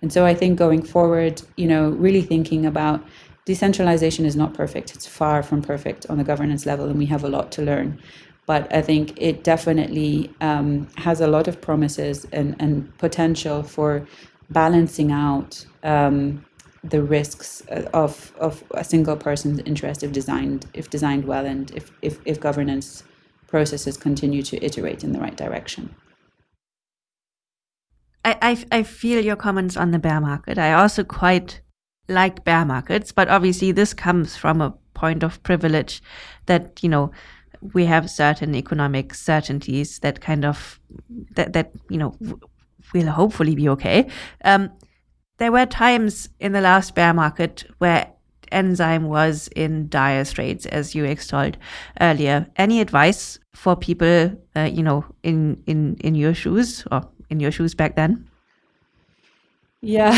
And so I think going forward, you know, really thinking about decentralization is not perfect. It's far from perfect on the governance level, and we have a lot to learn. But I think it definitely um, has a lot of promises and, and potential for balancing out um, the risks of, of a single person's interest if designed if designed well and if, if, if governance processes continue to iterate in the right direction. I, I, I feel your comments on the bear market. I also quite like bear markets, but obviously this comes from a point of privilege that, you know, we have certain economic certainties that kind of that that you know will hopefully be okay. Um, there were times in the last bear market where enzyme was in dire straits, as you extolled earlier. Any advice for people, uh, you know, in in in your shoes or in your shoes back then? Yeah,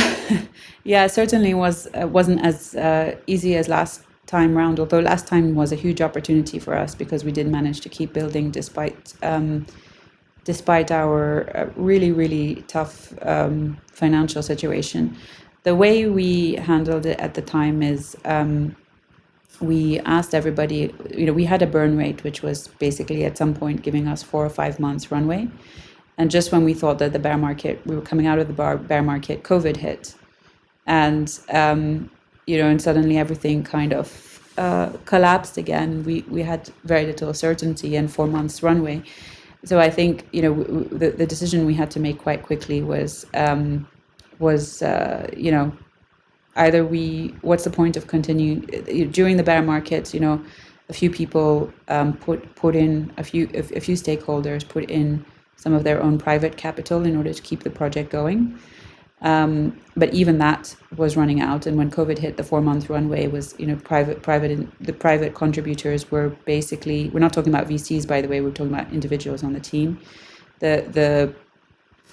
[LAUGHS] yeah, certainly was uh, wasn't as uh, easy as last time round. Although last time was a huge opportunity for us because we did manage to keep building despite um, despite our uh, really really tough um, financial situation. The way we handled it at the time is um, we asked everybody. You know, we had a burn rate which was basically at some point giving us four or five months runway and just when we thought that the bear market, we were coming out of the bar, bear market, COVID hit. And, um, you know, and suddenly everything kind of uh, collapsed again. We, we had very little certainty and four months runway. So I think, you know, w- w- the, the decision we had to make quite quickly was, um, was uh, you know, either we, what's the point of continuing during the bear market, you know, a few people um, put put in a few a, a few stakeholders put in some of their own private capital in order to keep the project going. Um, but even that was running out, and when COVID hit, the four-month runway was, you know, private, private, the private contributors were basically. We're not talking about VCs, by the way. We're talking about individuals on the team. The the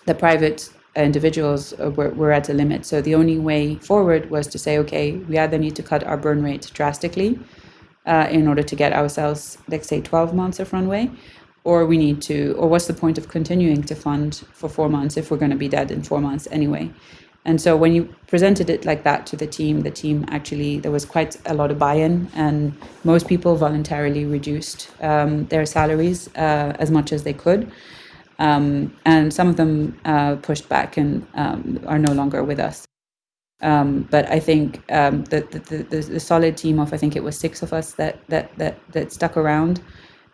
the private individuals were, were at a limit. So the only way forward was to say, okay, we either need to cut our burn rate drastically uh, in order to get ourselves, let's say, 12 months of runway, or we need to or what's the point of continuing to fund for four months if we're going to be dead in four months anyway? And so when you presented it like that to the team the team actually there was quite a lot of buy-in and most people voluntarily reduced um, their salaries uh, as much as they could. Um, and some of them uh, pushed back and um, are no longer with us. Um, but I think um, the, the, the, the, solid team of I think it was six of us that that that, that stuck around.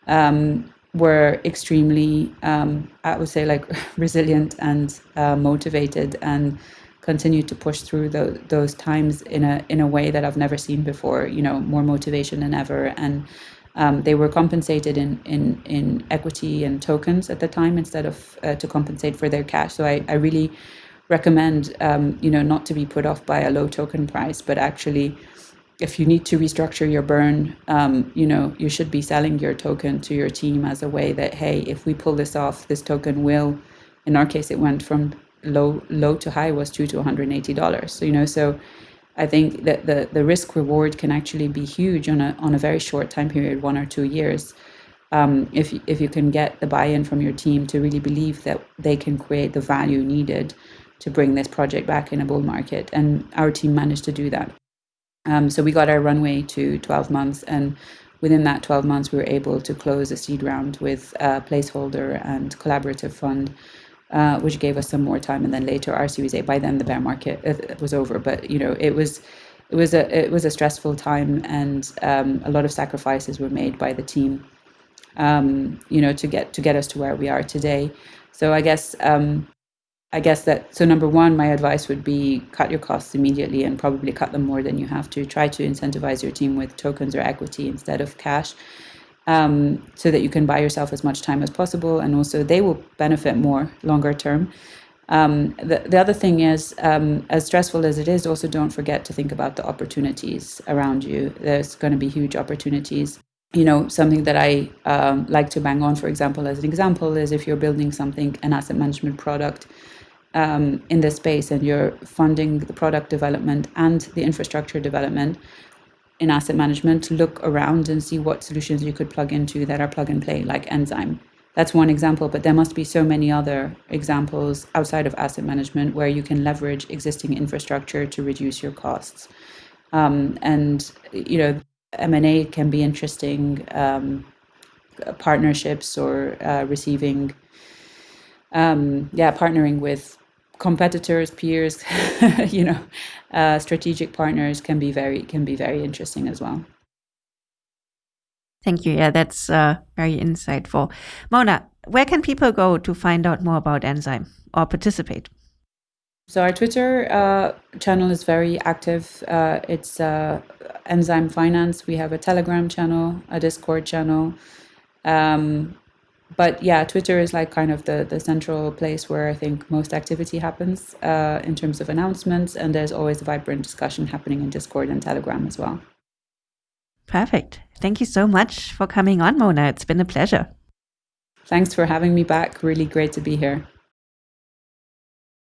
Um, were extremely, um, I would say, like [LAUGHS] resilient and uh, motivated, and continued to push through the, those times in a in a way that I've never seen before. You know, more motivation than ever, and um, they were compensated in, in in equity and tokens at the time instead of uh, to compensate for their cash. So I, I really recommend um, you know not to be put off by a low token price, but actually if you need to restructure your burn, um, you know, you should be selling your token to your team as a way that, hey, if we pull this off, this token will, in our case, it went from low low to high was two to $180. So, you know, so I think that the, the risk reward can actually be huge on a, on a very short time period, one or two years. Um, if, if you can get the buy-in from your team to really believe that they can create the value needed to bring this project back in a bull market. And our team managed to do that. Um, so we got our runway to 12 months, and within that 12 months, we were able to close a seed round with a placeholder and collaborative fund, uh, which gave us some more time. And then later, our Series A. By then, the bear market uh, was over, but you know, it was it was a it was a stressful time, and um, a lot of sacrifices were made by the team, um, you know, to get to get us to where we are today. So I guess um, I guess that so number one, my advice would be cut your costs immediately and probably cut them more than you have to. Try to incentivize your team with tokens or equity instead of cash, um, so that you can buy yourself as much time as possible, and also they will benefit more longer term. Um, the, the other thing is, um, as stressful as it is, also don't forget to think about the opportunities around you. There's going to be huge opportunities. You know, something that I um, like to bang on, for example, as an example, is if you're building something, an asset management product um, in this space and you're funding the product development and the infrastructure development in asset management, look around and see what solutions you could plug into that are plug and play, like Enzyme. That's one example, but there must be so many other examples outside of asset management where you can leverage existing infrastructure to reduce your costs. Um, and you know, M and A can be interesting um, partnerships or uh, receiving, um, yeah, partnering with competitors, peers, [LAUGHS] you know, uh, strategic partners can be very can be very interesting as well. Thank you. Yeah, that's uh, very insightful. Mona, where can people go to find out more about Enzyme or participate? So our Twitter uh, channel is very active. Uh, it's uh, Enzyme Finance. We have a Telegram channel, a Discord channel. Um, but yeah, Twitter is like kind of the, the central place where I think most activity happens uh, in terms of announcements. And there's always a vibrant discussion happening in Discord and Telegram as well. Perfect. Thank you so much for coming on, Mona. It's been a pleasure. Thanks for having me back. Really great to be here.